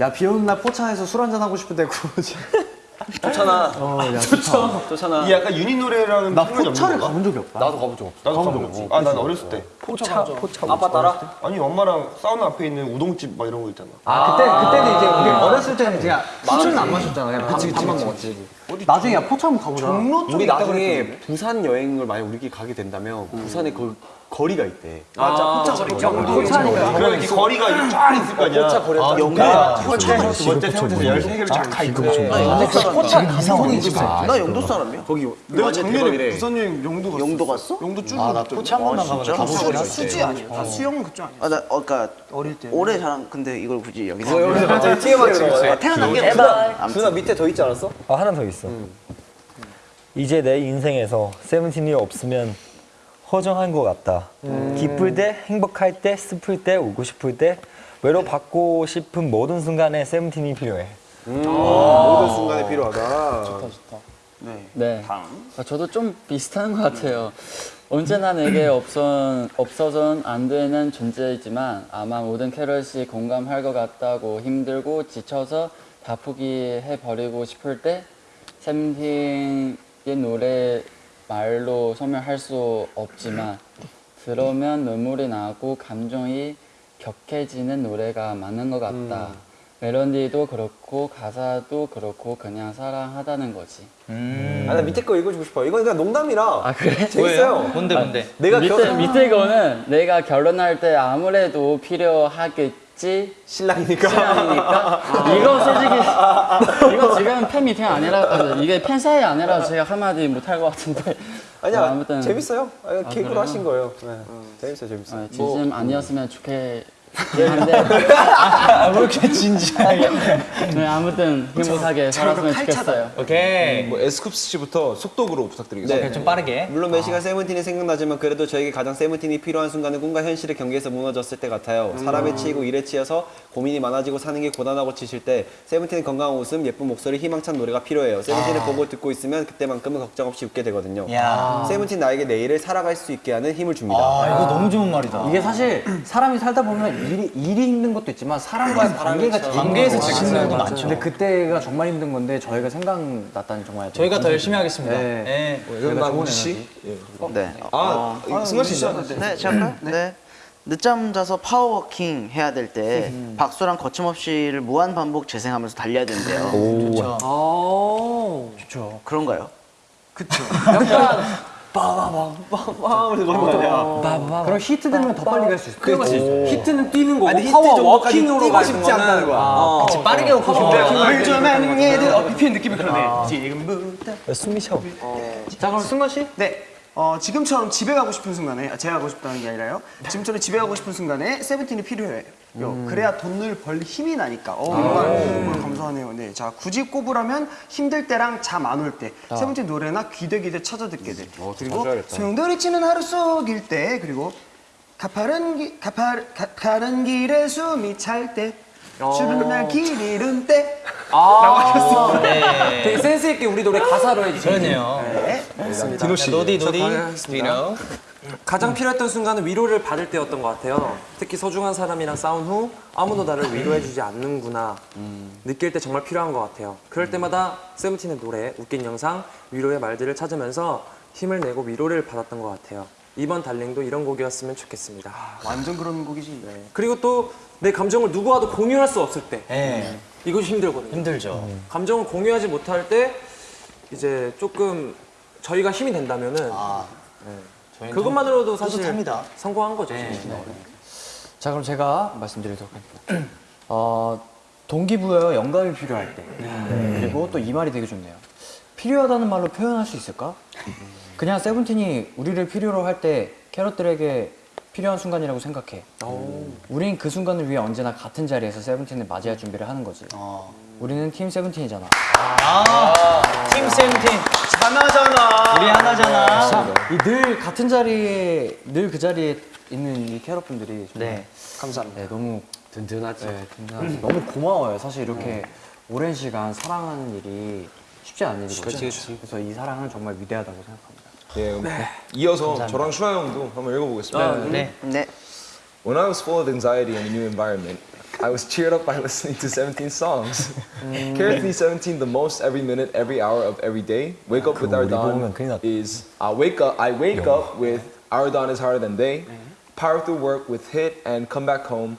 야, 비 오는 날 포차에서 술 한잔 하고 싶을 때 구오즈. <laughs> 좋잖아. 어, 야, <laughs> 좋다. 좋잖아. 이 약간 유닛 노래라는 나 포차를? 가본 적이 없다. 나도 가본 적 없어. 나도 가본 적 없지. 아, 난 어렸을 때. 포차 포차. 아빠 따라? 아니, 엄마랑 사우나 앞에 있는 우동집 막 이런 거 있잖아. 아, 그때, 그때는 이제 우리 어렸을 때는 그냥 술은 안 마셨잖아. 그냥 밥, 밥만 먹었지. 나중에 야, 포차 한번 가보자. 우리 나중에 부산 여행을 만약 우리끼리 가게 된다면 부산에 그 거리가 있대. 맞아. 포차 거리. 포차니까. 그러면 거리가 이렇게 쫙 있을 거 아니야. 포차 거리가 번째, 두 번째, 세 번째, 열세 개를 쫙가 있고. 포차 감성이 나 영도 사람이야. 거기 내가 작년에. 부산 여행 영도 갔어. 영도 갔어? 영도 쭉 아, 나 갔더니. 포차 한 번만 가면 가본 적이 있어. 수지 아니야. 아, 수영은 그쪽 아니야. 아, 나 어, 그러니까 어릴 때. 올해 자랑 근데 이걸 굳이 여기서 여기서 갑자기 TMI 들어가. 아, 태어난 게 누나, 누나 밑에 더 있지 않았어? 아 하나 더 있어. 이제 내 인생에서 세븐틴이 없으면 허전한 것 같다. 기쁠 때, 행복할 때, 슬플 때, 울고 싶을 때 외로받고 싶은 모든 순간에 세븐틴이 필요해. 모든 순간에 필요하다. 네. 아, 저도 좀 비슷한 것 같아요. 언제나 내게 없어, 없어선 안 되는 존재이지만 아마 모든 캐럿이 공감할 것 같다고 힘들고 지쳐서 다 포기해버리고 싶을 때 세븐틴의 노래 말로 설명할 수 없지만 들으면 눈물이 나고 감정이 격해지는 노래가 많은 것 같다. 멜로디도 그렇고 가사도 그렇고 그냥 사랑하다는 거지. 음. 아, 나 밑에 거 읽어주고 싶어. 이건 그냥 농담이라. 아 그래? 재밌어요. 뭔데, 뭔데? 내가 밑에 겨... 밑에 거는 내가 결혼할 때 아무래도 필요하겠지 신랑이니까. 신랑이니까 <laughs> 이거 솔직히 이거 지금 팬 미팅 아니라 아, 이게 팬 사이 아니라 제가 한마디 못할 것 같은데 아니야, 어, 아무튼 재밌어요. 아, 개그로 그래요? 하신 거예요. 네. 재밌어요, 재밌어요. 어, 진심 아니었으면 좋겠 긴 한데 왜 이렇게 진지하게? 네, 아무튼 행복하게 살았으면 좋겠어요. 오케이. 뭐 에스쿱스 씨부터 속독으로 부탁드리겠습니다. 오케이, 좀 빠르게. 물론 매시간 세븐틴이 생각나지만 그래도 저에게 가장 세븐틴이 필요한 순간은 꿈과 현실의 경계에서 무너졌을 때 같아요. 사람에 치이고 일에 치여서 고민이 많아지고 사는 게 고단하고 지칠 때 세븐틴은 건강한 웃음, 예쁜 목소리, 희망찬 노래가 필요해요. 세븐틴을 보고 듣고 있으면 그때만큼은 걱정 없이 웃게 되거든요. 야. 세븐틴 나에게 내일을 살아갈 수 있게 하는 힘을 줍니다. 아, 이거 너무 좋은 말이다. 이게 사실 사람이 살다 보면 일이, 일이 힘든 것도 있지만 사람과의 관계가 제일 관계에서 힘든 거예요. 힘든 것도 많죠. 근데 그때가 정말 힘든 건데 저희가 생각났다니 정말 저희가 더 열심히 하겠습니다. 네. 네. 저희가 좋은 우지 씨? 에너지. 네. 아, 승관 씨. 네, 제가 할까요? 네. 늦잠 자서 power walking 해야 될 때 박수랑 거침없이를 무한 반복 재생하면서 달려야 된대요. 좋죠. 아, 좋죠. 그런가요? 빵빵빵빵 <laughs> 아니야? 그럼 히트 들면 더 빨리 갈 수 있어. 그렇지. 히트는 뛰는 거고 아니, 히트 power walking으로 뛰고 싶지 않다는 거야. 아, 빠르게 걷고 싶은데. 물좀 하는 애들 어, BPM 느낌이 그러네. 지금부터. 숨이 쉬어. 자 그럼 승관 씨? 네. 어, 지금처럼 집에 가고 싶은 순간에 아, 제가 가고 싶다는 게 아니라요. 지금처럼 집에 가고 싶은 순간에 세븐틴이 필요해요. 그래야 돈을 벌 힘이 나니까. 어, 정말, 정말 감사하네요. 네. 자, 굳이 꼽으라면 힘들 때랑 잠 안 올때 세븐틴 노래나 귀대귀대 찾아 듣게 돼. 그리고 소용돌이 치는 하루 속일 때 그리고 가파른 기, 가파른 가, 가는 길에 숨이 찰 때. 주는 날길 잃은 때. 아, 되게 센스 있게 우리 노래 가사로 해주세요. 그러네요. 디노 씨. 노디 노디. 디노. 가장 필요했던 순간은 위로를 받을 때였던 것 같아요. 특히 소중한 사람이랑 싸운 후 아무도 나를 위로해주지 않는구나 느낄 때 정말 필요한 것 같아요. 그럴 때마다 세븐틴의 노래, 웃긴 영상, 위로의 말들을 찾으면서 힘을 내고 위로를 받았던 것 같아요. 이번 Darling도 이런 곡이었으면 좋겠습니다. 완전 그런 곡이지. 네. 그리고 또 내 감정을 누구와도 공유할 수 없을 때 네. 이것이 힘들거든요. 힘들죠. 감정을 공유하지 못할 때 이제 조금 저희가 힘이 된다면은 아, 네. 그것만으로도 사실 뿌듯합니다. 성공한 거죠. 네. 진짜. 자 그럼 제가 말씀드리도록 할게요. 어, 동기부여와 영감이 필요할 때 네, 그리고 또 이 말이 되게 좋네요. 필요하다는 말로 표현할 수 있을까? 그냥 세븐틴이 우리를 필요로 할 때 캐럿들에게 필요한 순간이라고 생각해. 우린 그 순간을 위해 언제나 같은 자리에서 세븐틴을 맞이할 준비를 하는 거지. 우리는 팀 세븐틴이잖아. 아, 팀 세븐틴. 하나잖아. 우리 하나잖아. 이늘 같은 자리에 늘 그 자리에 있는 이 캐럿분들이 네. 감사합니다. 네, 너무 든든하지. 네, 든든하지. 너무 고마워요. 사실 이렇게 오랜 시간 사랑하는 일이 쉽지 않은 일이거든요. 그래서 이 사랑은 정말 위대하다고 생각합니다. 예, 그럼 이어서 저랑 슈아 형도 한번 읽어보겠습니다. 네. 네. When I was full of anxiety in a new environment, I was cheered up by <laughs> listening to 17 songs. Carries me 17 the most every minute, every hour of every day. Wake up with our 우리 dawn 보면 큰일 났다. is I wake up I wake up with our dawn is harder than day. Power through work with hit and come back home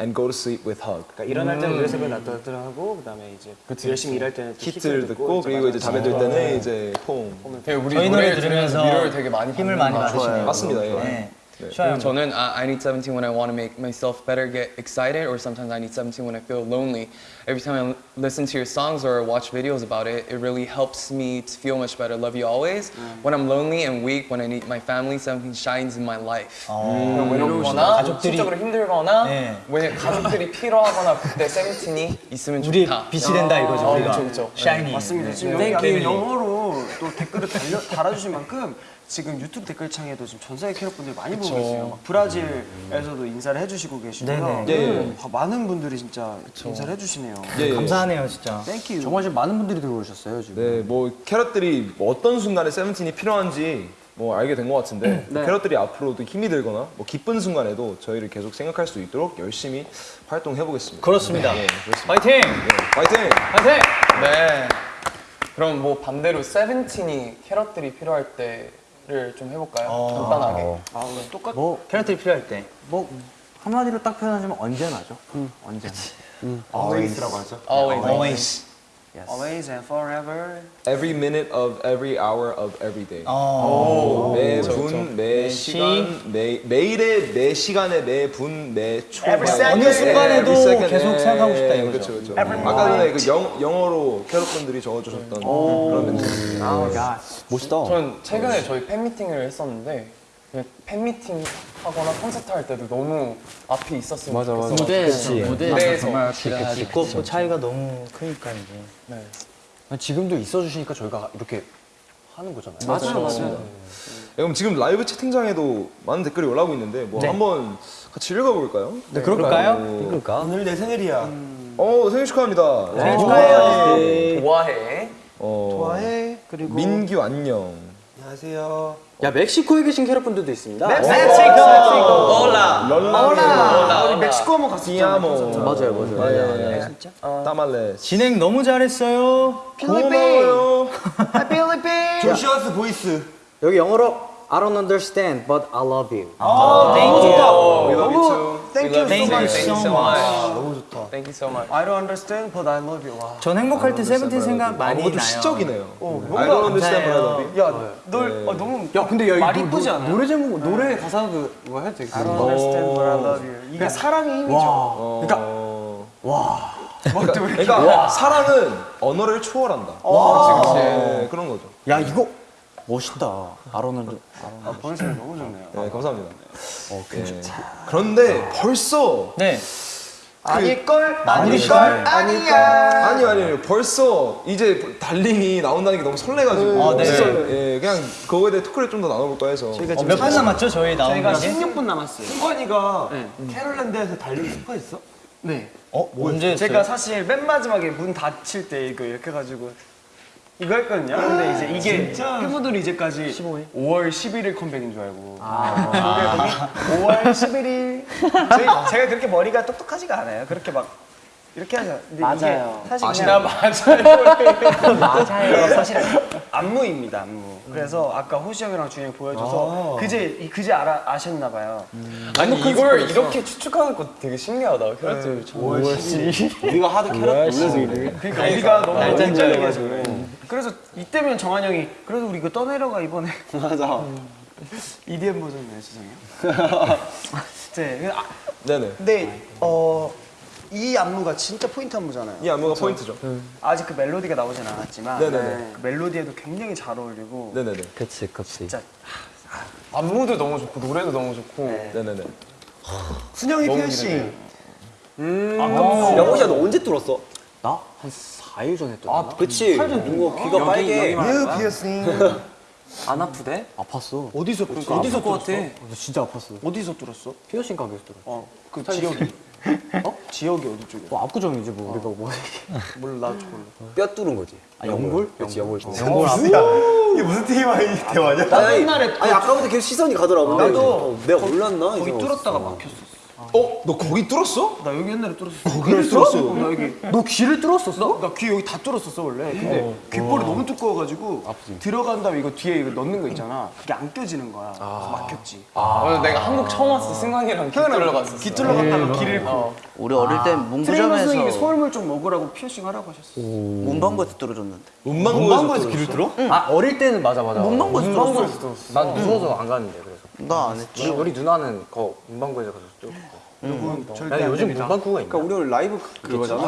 and go to sleep with hug. 그러니까 일어날 때는 노래 새벽 나들하고 그다음에 이제 열심히 일할 때는 또 히트를 듣고 그리고 이제 잠에 들 때는 이제 폼. 되게 우리 저희 노래 노래 들으면서 위로를 되게 많이 힘을 받는 많이 것 같아요. 받으시네요. 맞습니다. 예. 네. 네. 슈아 형. 저는 I, I need 17 when I want to make myself better, get excited, or sometimes I need 17 when I feel lonely. Every time I listen to your songs or watch videos about it, it really helps me to feel much better. Love you always. When I'm lonely and weak, when I need my family, 17 shines in my life. 어, 외롭거나 가족들이- 심적으로 힘들거나 네. 왜 가족들이 필요하거나 그때 17이 있으면 우리 좋다. 빛이 된다 이거죠. 어, 우리가. 그쵸, 그쵸. 샤이니. 맞습니다. 지금 네. 여기 Thank 안에 you. 영어로 또 댓글을 달려, 달아주신 만큼 지금 유튜브 댓글창에도 지금 전 세계 캐럿분들이 많이 보고 계세요. 막 브라질에서도 인사를 해주시고 계시고요. 네네. 예. 아, 많은 분들이 진짜 인사를 해주시네요. 예, 예. 감사하네요, 진짜. Thank you. 정말 지금 많은 분들이 들어오셨어요 지금. 네, 뭐 캐럿들이 뭐 어떤 순간에 세븐틴이 필요한지 뭐 알게 된 것 같은데 네. 캐럿들이 앞으로도 힘이 들거나 뭐 기쁜 순간에도 저희를 계속 생각할 수 있도록 열심히 활동해 보겠습니다. 그렇습니다. 네, 그렇습니다. 파이팅! 네, 파이팅! 파이팅! 네. 그럼 뭐 반대로 세븐틴이 캐럿들이 필요할 때 를좀 해볼까요? 간단하게. 아, 오늘 똑같. 뭐 캐럿들이 필요할 때. 뭐 한마디로 딱 표현하자면 언제나죠. 언제나. Always라고 하죠. Always. Always. Always and forever. Every minute of every hour of every day. 어. 매 분, 매 시간, 매 매일의 매 시간에 매 분, 매 초. Every second. 어느 순간에도 Every second. 계속 예, 생각하고 싶다 예, 이거죠. 그렇죠, 그렇죠. 아까 전에 그 영, 영어로 캐럿분들이 적어주셨던 그런 멘트. 야 멋있다. 전 최근에 저희 팬미팅을 했었는데 그 팬미팅 하거나 콘서트 할 때도 너무 앞에 있었으면 맞아. 좋겠어. 무대에서 무대에서 무대에서 정말 또 차이가 너무 크니까 이제. 네. 지금도 있어주시니까 저희가 이렇게 하는 거잖아요. 맞아요, 맞아요. 네, 그럼 지금 라이브 채팅창에도 많은 댓글이 올라오고 있는데 뭐 네. 한번 같이 읽어볼까요? 네, 그럴까요? 그러니까. 오늘 내 생일이야. 어 생일 축하합니다. 생일 축하해요. 네. 좋아해. 어, 좋아해. 그리고 민규 안녕. 안녕하세요. 야 멕시코에 계신 캐럿분들도 있습니다. Hola. Hola. 우리 멕시코 한번 갔었잖아요. Te amo. 맞아요, 맞아요. 네. 진짜? Tamale. 진행 너무 잘했어요. 고마워요. <laughs> 필리핀. Joshua's voice. 여기 영어로 I don't understand, but I love you. 너무 좋다. We love you 너무 too. thank you so much. Thank you so much. 너무 좋다. Thank you so much. I don't understand, but I love you. 와. 전 행복할 때 세븐틴 생각 많이 아무것도 나요. 시적이네요. 어, I 뭔가 don't understand but I love you. 야, 널 어, 너무 야, 근데 야, 말이 이거 이쁘지 노- 않아? 노래 제목, 노래 가사도 이거 해도 되겠다. I don't understand, but I love you. 이게 사랑의 힘이죠. 그러니까 그러니까 사랑은 언어를 초월한다. 네, 그런 거죠. 야, 이거 멋있다. 아로는 아, 번스가 너무 좋네요. 네, 감사합니다. 네. 그런데 벌써 네. 아닐걸? 아닐걸? 아니야. 아니요 아니요 벌써 이제 Darling이 나온다는 게 너무 설레가지고 아, 네. 진짜 예, 그냥 그거에 대해 토크를 좀 더 나눠볼까 해서 저희가 몇분 남았죠? 저희 나온 저희가 게? 16분 남았어요. 승관이가 캐럿랜드에서 Darling 스포했어? 네. 어? 언제 제가 사실 맨 마지막에 문 닫힐 때 이거 이렇게 해가지고 이거 했거든요. 근데 이제 이게 팬분들이 이제까지 5월 11일 컴백인 줄 알고. 아. 5월 11일. 저희, 제가 그렇게 머리가 똑똑하지가 않아요. 그렇게 막 이렇게 하죠. 근데 맞아요. 이게 사실 맞아요. <laughs> 맞아요. 사실 안무입니다. 안무. 그래서 아까 호시 형이랑 준이 형 보여줘서 그제 이- 그제 알아 아셨나 봐요. 아니 이걸 이렇게 추측하는 거 되게 신기하다. 그래서 5월 12일. 우리가 하도 캐럿 그래. 그러니까 우리가 너무 헷갈려가지고. 그래서 이때면 정한 형이 그래도 우리 이거 떠내려가 이번에. <laughs> 맞아. EDM 버전이네 죄송해요 <laughs> 네, 아, 네네. 근데 어, 이 안무가 진짜 포인트 안무잖아요 이 안무가 포인트죠. 아직 그 멜로디가 나오진 않았지만 네네네. 그 멜로디에도 굉장히 잘 어울리고 네네네 그치 그치. 진짜 안무도 너무 좋고 노래도 너무 좋고. 네 네네. 순영이 피어싱 야, 호시야, 너 언제 뚫었어? 나? 한 4일 전에 또. 아, 그치. 이거 귀가 빨개. new 피어싱 <laughs> 안 아프대? 아팠어. 어디서 뚫었어? 어디서 같아? 나 진짜 아팠어. 어디서 뚫었어? 피어싱 가게에서 들어. 어, 그 지역이 어? 지역이 어디 쪽이야? 뭐 압구정이지 뭐 우리가 뭐. 몰라 뼈 뚫은 거지. 아, 연골? 그치, 연골 뚫은 거. 연골 아프. 이게 무슨 TMI 대화냐? 아니, 아니, 아니, 아까부터 계속 시선이 가더라고. 나도 어, 내가 몰랐나? 거기 이거. 뚫었다가 막혔어 어? 너 거기 뚫었어? 나 여기 옛날에 뚫었어 거기를 뚫었어? 어, 나 여기 너 귀를 뚫었었어? 나 귀 여기 다 뚫었었어 원래. 근데 귓볼이 너무 두꺼워가지고 들어간 다음에 이거 뒤에 이거 넣는 거 있잖아. 그게 안 껴지는 거야. 그래서 막혔지. 맞아, 내가 한국 처음 왔을 때 승관이랑 귀 뚫러 갔었어. 귀 뚫러 갔다가 귀를 잃고. 우리 어릴 때 트레이너 문구점에서 선생님이 서울물 좀 먹으라고 피어싱 하라고 하셨어. 문방구에서 뚫어줬는데. 문방구에서 귀를 뚫어? 아 어릴 때는 맞아 맞아. 문방구에서 뚫었어. 난 무서워서 안 가는데 그래서. 나 안 했지. 우리, 누나는 거 문방구에서 가서. 절대 야안 요즘. 문방구가 있나? 그러니까 우리 라이브 그거잖아.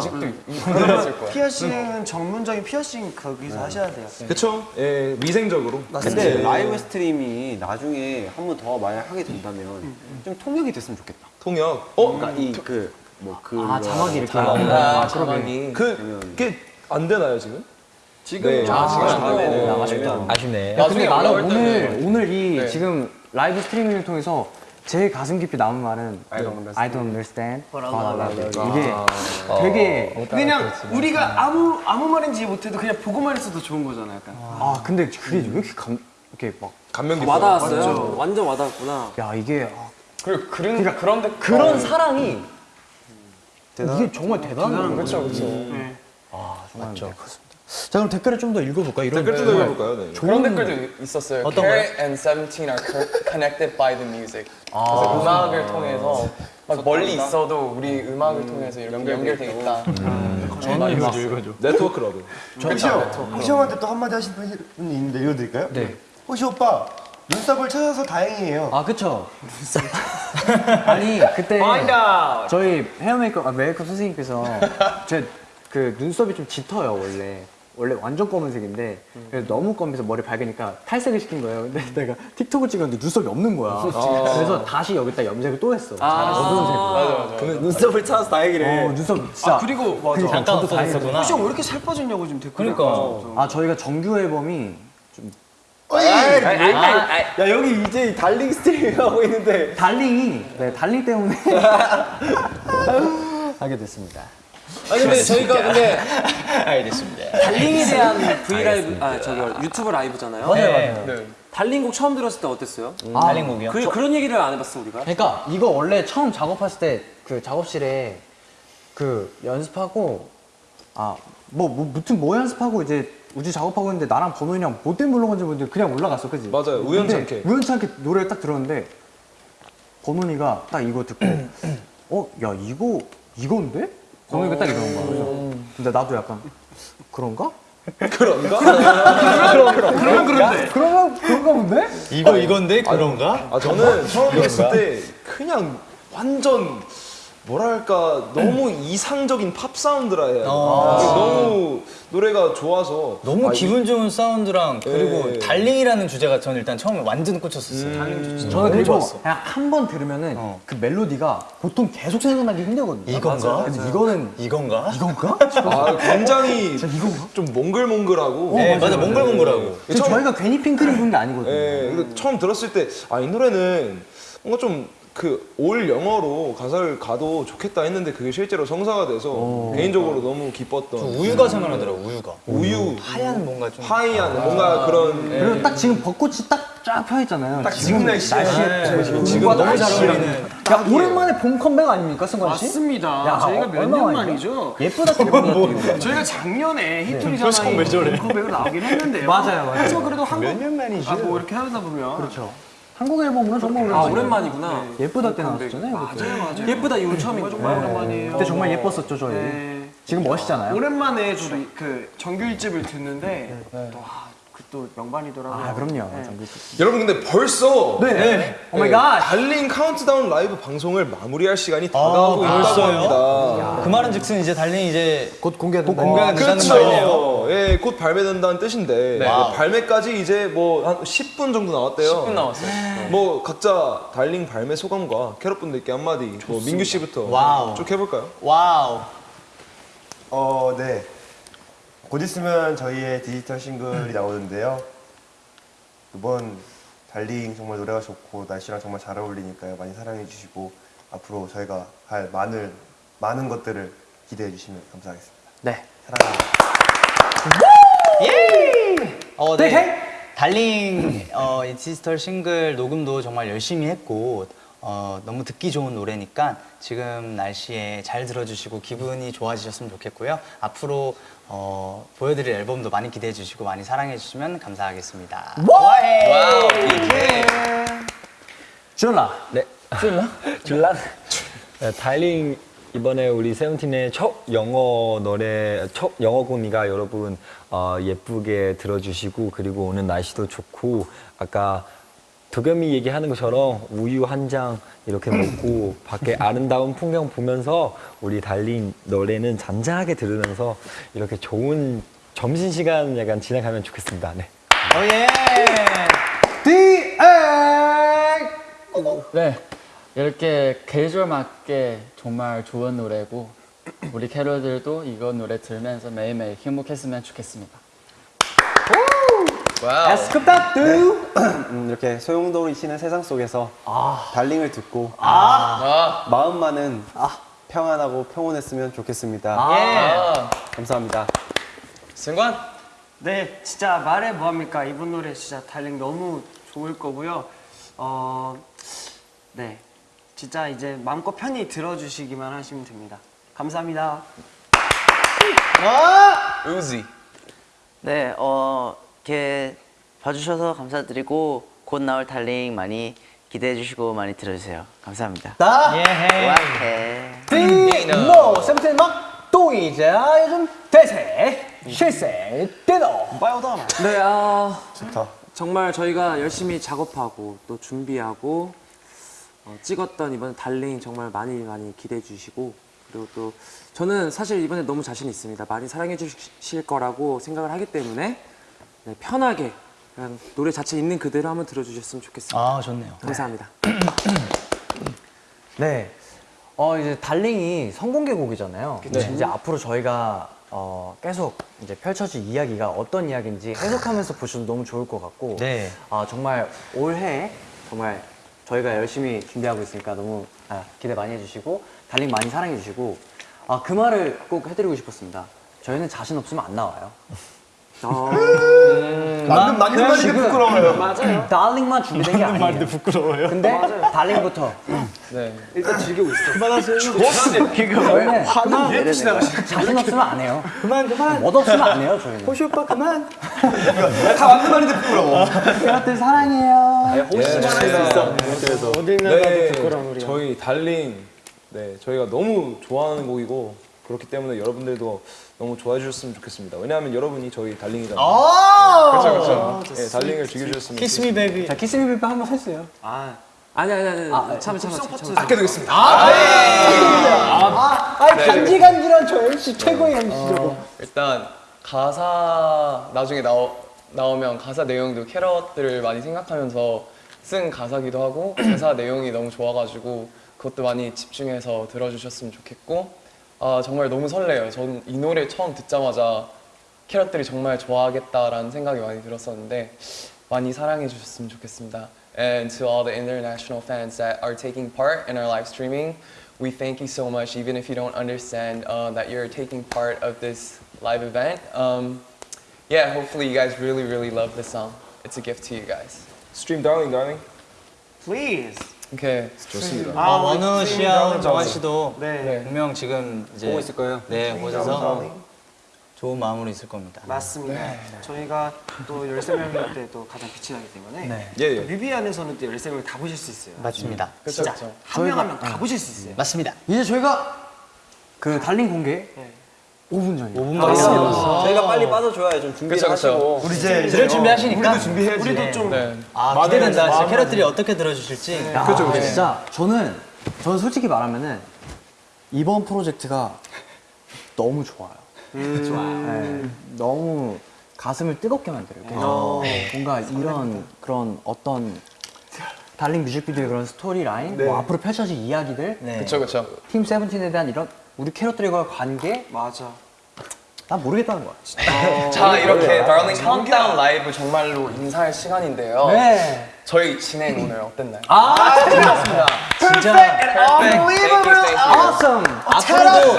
그러면 피어싱은 전문적인 피어싱 거기서 하셔야 돼요. 그쵸? 예, 위생적으로. 근데 live stream이 나중에 한 번 더 만약 하게 된다면 좀 통역이 됐으면 좋겠다. 통역. 어? 그러니까 이그 뭐 그. 아 자막이 이렇게. 아, 자막이. 그게 안 되나요 지금? 지금 네. 아, 네, 되네. 아쉽다. 아쉽네. 야, 근데 나는 오늘 오늘 이 네. 지금 라이브 스트리밍을 통해서 제일 가슴 깊이 남은 말은 I don't understand, but I love you. 이게 되게 그냥 우리가 아무 아무 말인지 못해도 그냥 보고만 있어도 좋은 거잖아, 약간. 아 근데 그게 왜 이렇게 감 이렇게 막야 감명 깊어. 와닿았어요. 완전 와닿았구나. 이게 아, 그리고 그런 그런데 그런 사랑이 이게 정말 대단한 거예요. 그렇죠, 그렇죠. 맞죠. 자 그럼 댓글을 좀 더 읽어볼까? 이런 댓글 좀 해볼까요? 네. 그런 댓글도 있었어요. 어떤 Carat and Seventeen are co- connected by the music. 그래서 음악을 통해서 막 멀리 있어도 우리 음악을 통해서 이렇게 연결돼 있다. Network love. 호시 형, 호시 형한테 또 한마디 하신 분이 있는데 읽어드릴까요? 네. 호시 오빠, 눈썹을 찾아서 다행이에요. 아 그쵸. <laughs> 아니 그때 저희 헤어 메이크업 아, 메이크업 선생님께서 제 그 눈썹이 좀 짙어요 원래. 원래 완전 검은색인데 그래서 너무 검해서 머리 밝으니까 탈색을 시킨 거예요. 근데 내가 틱톡을 찍었는데 눈썹이 없는 거야. 그래서 다시 여기다 염색을 또 했어. 어두운 색으로. 맞아, 맞아. 눈썹을 찾아서 다행이래. 어, 눈썹 진짜. 그리고 맞아. 그러니까 저도 다 했었구나. 호시 형왜 이렇게 살 빠졌냐고 지금 댓글. 그러니까. 아 저희가 정규 앨범이 야 여기 이제 Darling stream 하고 있는데 Darling이 네 Darling 때문에 <laughs> 하게 됐습니다. 아니 근데 저희가 근데 <laughs> 알겠습니다. Darling에 대한 V Live 아 저기 유튜브 라이브잖아요. 네. 네. Darling곡 처음 들었을 때 어땠어요? Darling곡이요? 그 그런 얘기를 안 해봤어 우리가. 그러니까 이거 원래 처음 작업했을 때 그 작업실에 그 연습하고 아, 뭐, 뭐 무튼 뭐 연습하고 이제 우주 작업하고 있는데 나랑 번호이랑 뭐 때문에 올라간지 모르는데 그냥 올라갔어, 그지? 맞아요. 우연치 않게 노래를 딱 들었는데 번호이가 딱 이거 듣고 <clears throat> 어, 야 이거 이건데? 번호이가 딱 이러는 거야. 그래서 근데 나도 약간 그런가? <laughs> 그런가? <laughs> 그러면 그런데. 그러면 그런가 본데? 이거 이건데 그런가? 아 저는 처음 들었을 때 그냥 완전 뭐랄까 너무 이상적인 팝 사운드라 해야 되나? 너무 노래가 좋아서 너무 아, 기분 좋은 사운드랑 그리고 예. Darling이라는 주제가 저는 일단 처음에 완전 꽂혔었어요. Darling 주제. 저는 너무 그리고 좋았어. 그냥 한 번 들으면은 그 멜로디가 보통 계속 생각나기 힘들거든요. 이건가? 근데 이거는 이건가? 이건가? <laughs> 아 굉장히 진짜 이건가? 좀 몽글몽글하고 네, 맞아, 몽글몽글하고. 지금 저희가 괜히 핑크를 부른 게 아니거든요. 예, 근데 처음 들었을 때 아 이 노래는 뭔가 좀 그 all 영어로 가사를 가도 좋겠다 했는데 그게 실제로 성사가 돼서 개인적으로 너무 기뻤던 우유가 생각나더라고, 우유가. 우유 하얀 뭔가 좀. 하얀 뭔가 그런 그리고 딱 지금 벚꽃이 딱 쫙 펴있잖아요. 딱 지금 날씨에 날씨에 지금, 지금 너무 잘 어울리는. 야 오랜만에 봄 컴백 아닙니까 승관 씨? 맞습니다. 야, 저희가 어, 몇 얼마나 년 만이죠? 예쁘다 또 이거. 저희가 작년에 네. 히트리잖아요. 컴백으로 나오긴 했는데요. 맞아요, 맞아요. 그래도 한국 몇년 만이죠? 아, 뭐 이렇게 하다 보면 그렇죠. 한국 앨범은 정말 아 오랜만이에요. 오랜만이구나. 예쁘다 때 나왔었잖아요. 맞아요, 맞아요. 예쁘다 이후 처음인 정말 정말. 오랜만이에요. 그때 정말 예뻤었죠 저희. 네. 지금 멋있잖아요. 오랜만에 저도 그 정규 1집을 듣는데 또그또 명반이더라고요. 아 그럼요. 네. 정규. 여러분 근데 벌써 네. 네. Oh my god. Darling 카운트다운 라이브 방송을 마무리할 시간이 다가오고 있다고 벌써요? 합니다. 그 말은 즉슨 이제 Darling 이제 곧 공개된다. 공개가 된다는 말이네요. 예, 곧 발매된다는 뜻인데. 네, 발매까지 이제 뭐 한 10분 정도 나왔대요. 10분 남았어요. 뭐 각자 Darling 발매 소감과 캐럿 분들께 한마디. 뭐 민규 씨부터 wow. 쭉 해볼까요? Wow. 어, 네. 곧 있으면 저희의 디지털 싱글이 나오는데요. 이번 Darling 정말 노래가 좋고 날씨랑 정말 잘 어울리니까요. 많이 사랑해 주시고 앞으로 저희가 할 많은 많은 것들을 기대해 주시면 감사하겠습니다. 네. 사랑합니다. 어, 네. Darling 어, 이 디지털 싱글 녹음도 정말 열심히 했고 어, 너무 듣기 좋은 노래니까 지금 날씨에 잘 들어주시고 기분이 좋아지셨으면 좋겠고요. 앞으로 어, 보여드릴 앨범도 많이 기대해 주시고 많이 사랑해 주시면 감사하겠습니다. 와해! wow! 줄라. 네. 줄라? <laughs> 줄라? 네, Darling 이번에 우리 세븐틴의 첫 영어 노래, 첫 영어 곡이니까 여러분 어, 예쁘게 들어주시고 그리고 오늘 날씨도 좋고 아까 도겸이 얘기하는 것처럼 우유 한 장 이렇게 먹고 <clears throat> 밖에 아름다운 풍경 보면서 우리 달링 노래는 잔잔하게 들으면서 이렇게 좋은 점심 시간 약간 지나가면 좋겠습니다. 네. 오예! 네. 이렇게 계절 맞게 정말 좋은 노래고 우리 캐롤들도 이거 노래 들으면서 매일매일 행복했으면 좋겠습니다. 에스쿱다뚜. <clears throat> 음, 이렇게 소용돌이 치는 세상 속에서 아. 달링을 듣고 아. 마음만은 평안하고 평온했으면 좋겠습니다. 아. 감사합니다. 승관. 네, 진짜 말해 뭐합니까? 이번 노래 진짜 달링 너무 좋을 거고요. 어, 네, 진짜 이제 마음껏 편히 들어주시기만 하시면 됩니다. 감사합니다. 우지. 네, 어, 이렇게 봐주셔서 감사드리고 곧 나올 달링 많이 기대해 주시고 많이 들어주세요. 감사합니다. 예헤! 와해. 뭐 세븐틴 막 또 이제 요즘 대세 실세 대도. 네, 아 좋다. 정말 저희가 열심히 작업하고 또 준비하고 어, 찍었던 이번 달링 정말 많이 많이 기대해 주시고 그리고 또 저는 사실 이번에 너무 자신 있습니다. 많이 사랑해 주실 거라고 생각을 하기 때문에 네, 편하게 그냥 노래 자체 있는 그대로 한번 들어주셨으면 좋겠습니다. 아, 좋네요. 감사합니다. <clears throat> 네. 어 이제 달링이 선공개곡이잖아요. 이제 앞으로 저희가 어, 계속 이제 펼쳐질 이야기가 어떤 이야기인지 해석하면서 보셔도 너무 좋을 것 같고 네. 아, 정말 올해 정말 저희가 열심히 준비하고 있으니까 너무 아, 기대 많이 해주시고 달링 많이 사랑해주시고 아, 그 말을 꼭 해드리고 싶었습니다. 저희는 자신 없으면 안 나와요. 맞는 맞는 말이 부끄러워요. 맞아요. 달링만 준비된 게 아니에요. 부끄러워요. 근데 달링부터. 네. 일단 즐기고 있어. 저희는 그만 자신 없으면 안 해요. 그만 그만. 멋 없으면 안 해요 저희는. 호시 오빠 그만. 다 맞는 말인데 부끄러워. 여러분들 사랑해요. 어딜 네, 부끄러운 우리. 저희 Darling 네 저희가 너무 좋아하는 곡이고 그렇기 때문에 여러분들도 너무 좋아해 주셨으면 좋겠습니다. 왜냐하면 여러분이 저희 darling이잖아요. 그렇죠 그렇죠. 네, Darling을 즐겨주셨으면 kiss me baby. 자 kiss me baby 한번 했어요. 아니 아니 아니. 아니. 참아 참아 참아. 참아. 아껴두겠습니다. 아 간질간질한 저 MC 최고의 MC죠. 일단 가사 나중에 나오, 나오면 가사 내용도 캐럿들을 많이 생각하면서 쓴 가사기도 하고 가사 내용이 너무 좋아가지고 그것도 많이 집중해서 들어주셨으면 좋겠고 아 정말 너무 설레요. 전 이 노래 처음 듣자마자 캐럿들이 정말 좋아하겠다라는 생각이 많이 들었었는데 많이 사랑해 주셨으면 좋겠습니다. And to all the international fans that are taking part in our live streaming, we thank you so much, even if you don't understand uh, that you're taking part of this live event. Um, yeah, hopefully you guys really, really love this song. It's a gift to you guys. 스트림 달 Okay. 좋습니다. 아, 원우 씨하고 정환 씨도 네. 분명 지금 이제 보고 있을 거예요. 네, 보셔서 좋은 마음으로 있을 겁니다. 맞습니다. 저희가 또 13명일 때또 가장 빛이 나기 때문에 예, 예. 뮤비 안에서는 또 13명을 다 보실 수 있어요. 맞습니다. 그렇죠, 그렇죠. 한명 한 명 다 보실 수 있어요. 맞습니다. 이제 저희가 그 Darling 공개 5분 전이요. 5분 남았습니다. 저희가 빨리 빠져줘야 좀 준비를 그쵸, 그쵸. 하시고. 우리 이제 들을 준비하시니까 우리도 준비해야지. 우리도 좀 네. 아, 기대된다. 진짜 캐럿들이 어떻게 들어주실지. 그렇죠. 진짜 저는 저는 솔직히 말하면은 이번 프로젝트가 너무 좋아요. 좋아요. 너무 가슴을 뜨겁게 만들어요. 그래서 뭔가 이런 그런 어떤 Darling 뮤직비디오의 그런 story line, 뭐 앞으로 펼쳐질 이야기들, 네. 그렇죠, 그렇죠. 팀 세븐틴에 대한 이런 우리 캐럿들과의 관계, 맞아. 난 모르겠다는 거야. <laughs> 자, 이렇게 Darling Countdown 라이브 정말로 인사할 시간인데요. 네. 저희 진행 오늘 어땠나요? 아, 재밌었습니다. 진짜 Unbelievable, awesome. 앞으로도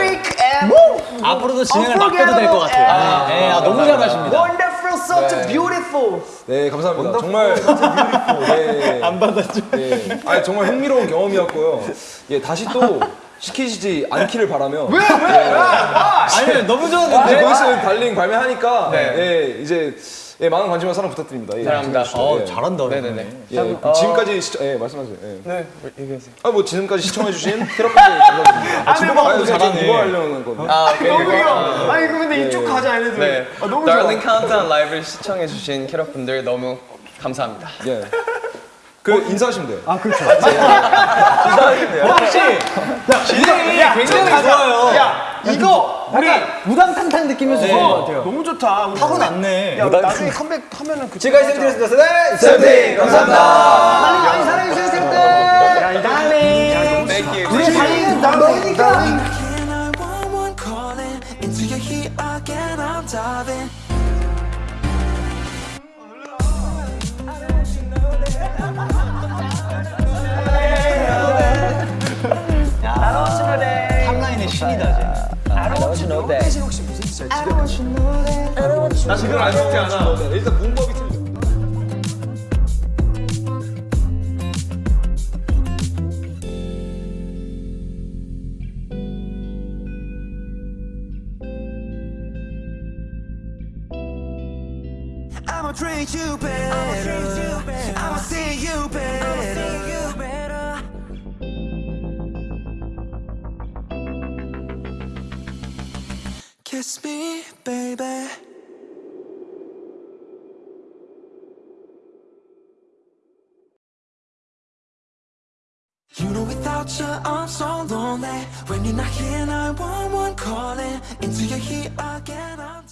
앞으로도 진행을 맡겨도 될 것 같아요. 네, 아, 너무 잘 하십니다. Wonderful, such a beautiful. 네 감사합니다. 정말 네. 안 받았죠. 네. 아니 정말 흥미로운 경험이었고요. 예 다시 또 <laughs> 시키지 않기를 바라며. 왜? 아니, 너무 좋았는데. 거기서 달링 발매하니까 네. 예, 이제 예, 많은 관심과 사랑 부탁드립니다. 예, 사랑합니다. 어, 예. 잘한다. 네네네. 예, 어. 지금까지 시청, 예, 말씀하세요. 예. 네, 얘기하세요. 아, 뭐 지금까지 시청해주신 <laughs> 캐럿분들 감사드립니다. 아, 지금 아니, 잘하네. 이거 하려는 건데. 아, 오케이. 너무 귀여워. 아, 아니 이거 근데 이쪽 가자 얘네들. 네. 아, 너무 좋아. Darling Countdown 라이브를 시청해주신 캐럿분들 너무 감사합니다. 예. 그 인사하시면 돼요. 아, 그렇죠. 혹시 진행이 굉장히 좋아요. 야 이거 우리 무당탕탕 느끼면서 좋은 것 같아요. 너무 좋다. 우리 타고 났네. 야 나중에 컴백하면은 그 지금까지 세븐틴이었습니다. 네, 세븐틴 감사합니다. 많이 사랑해주세요 쌤들. 야이 달링. 우리 달링은 너니까. Can I want one calling into your heat again? I'm diving. 탑라인의 신이다. 나 지금 안 쉽지 않아. 일단 문법이 틀려. I'ma treat you better. I'ma see you better. Kiss me, baby. You know without you I'm so lonely. When you're not here, 911 calling Into your heat again, I'm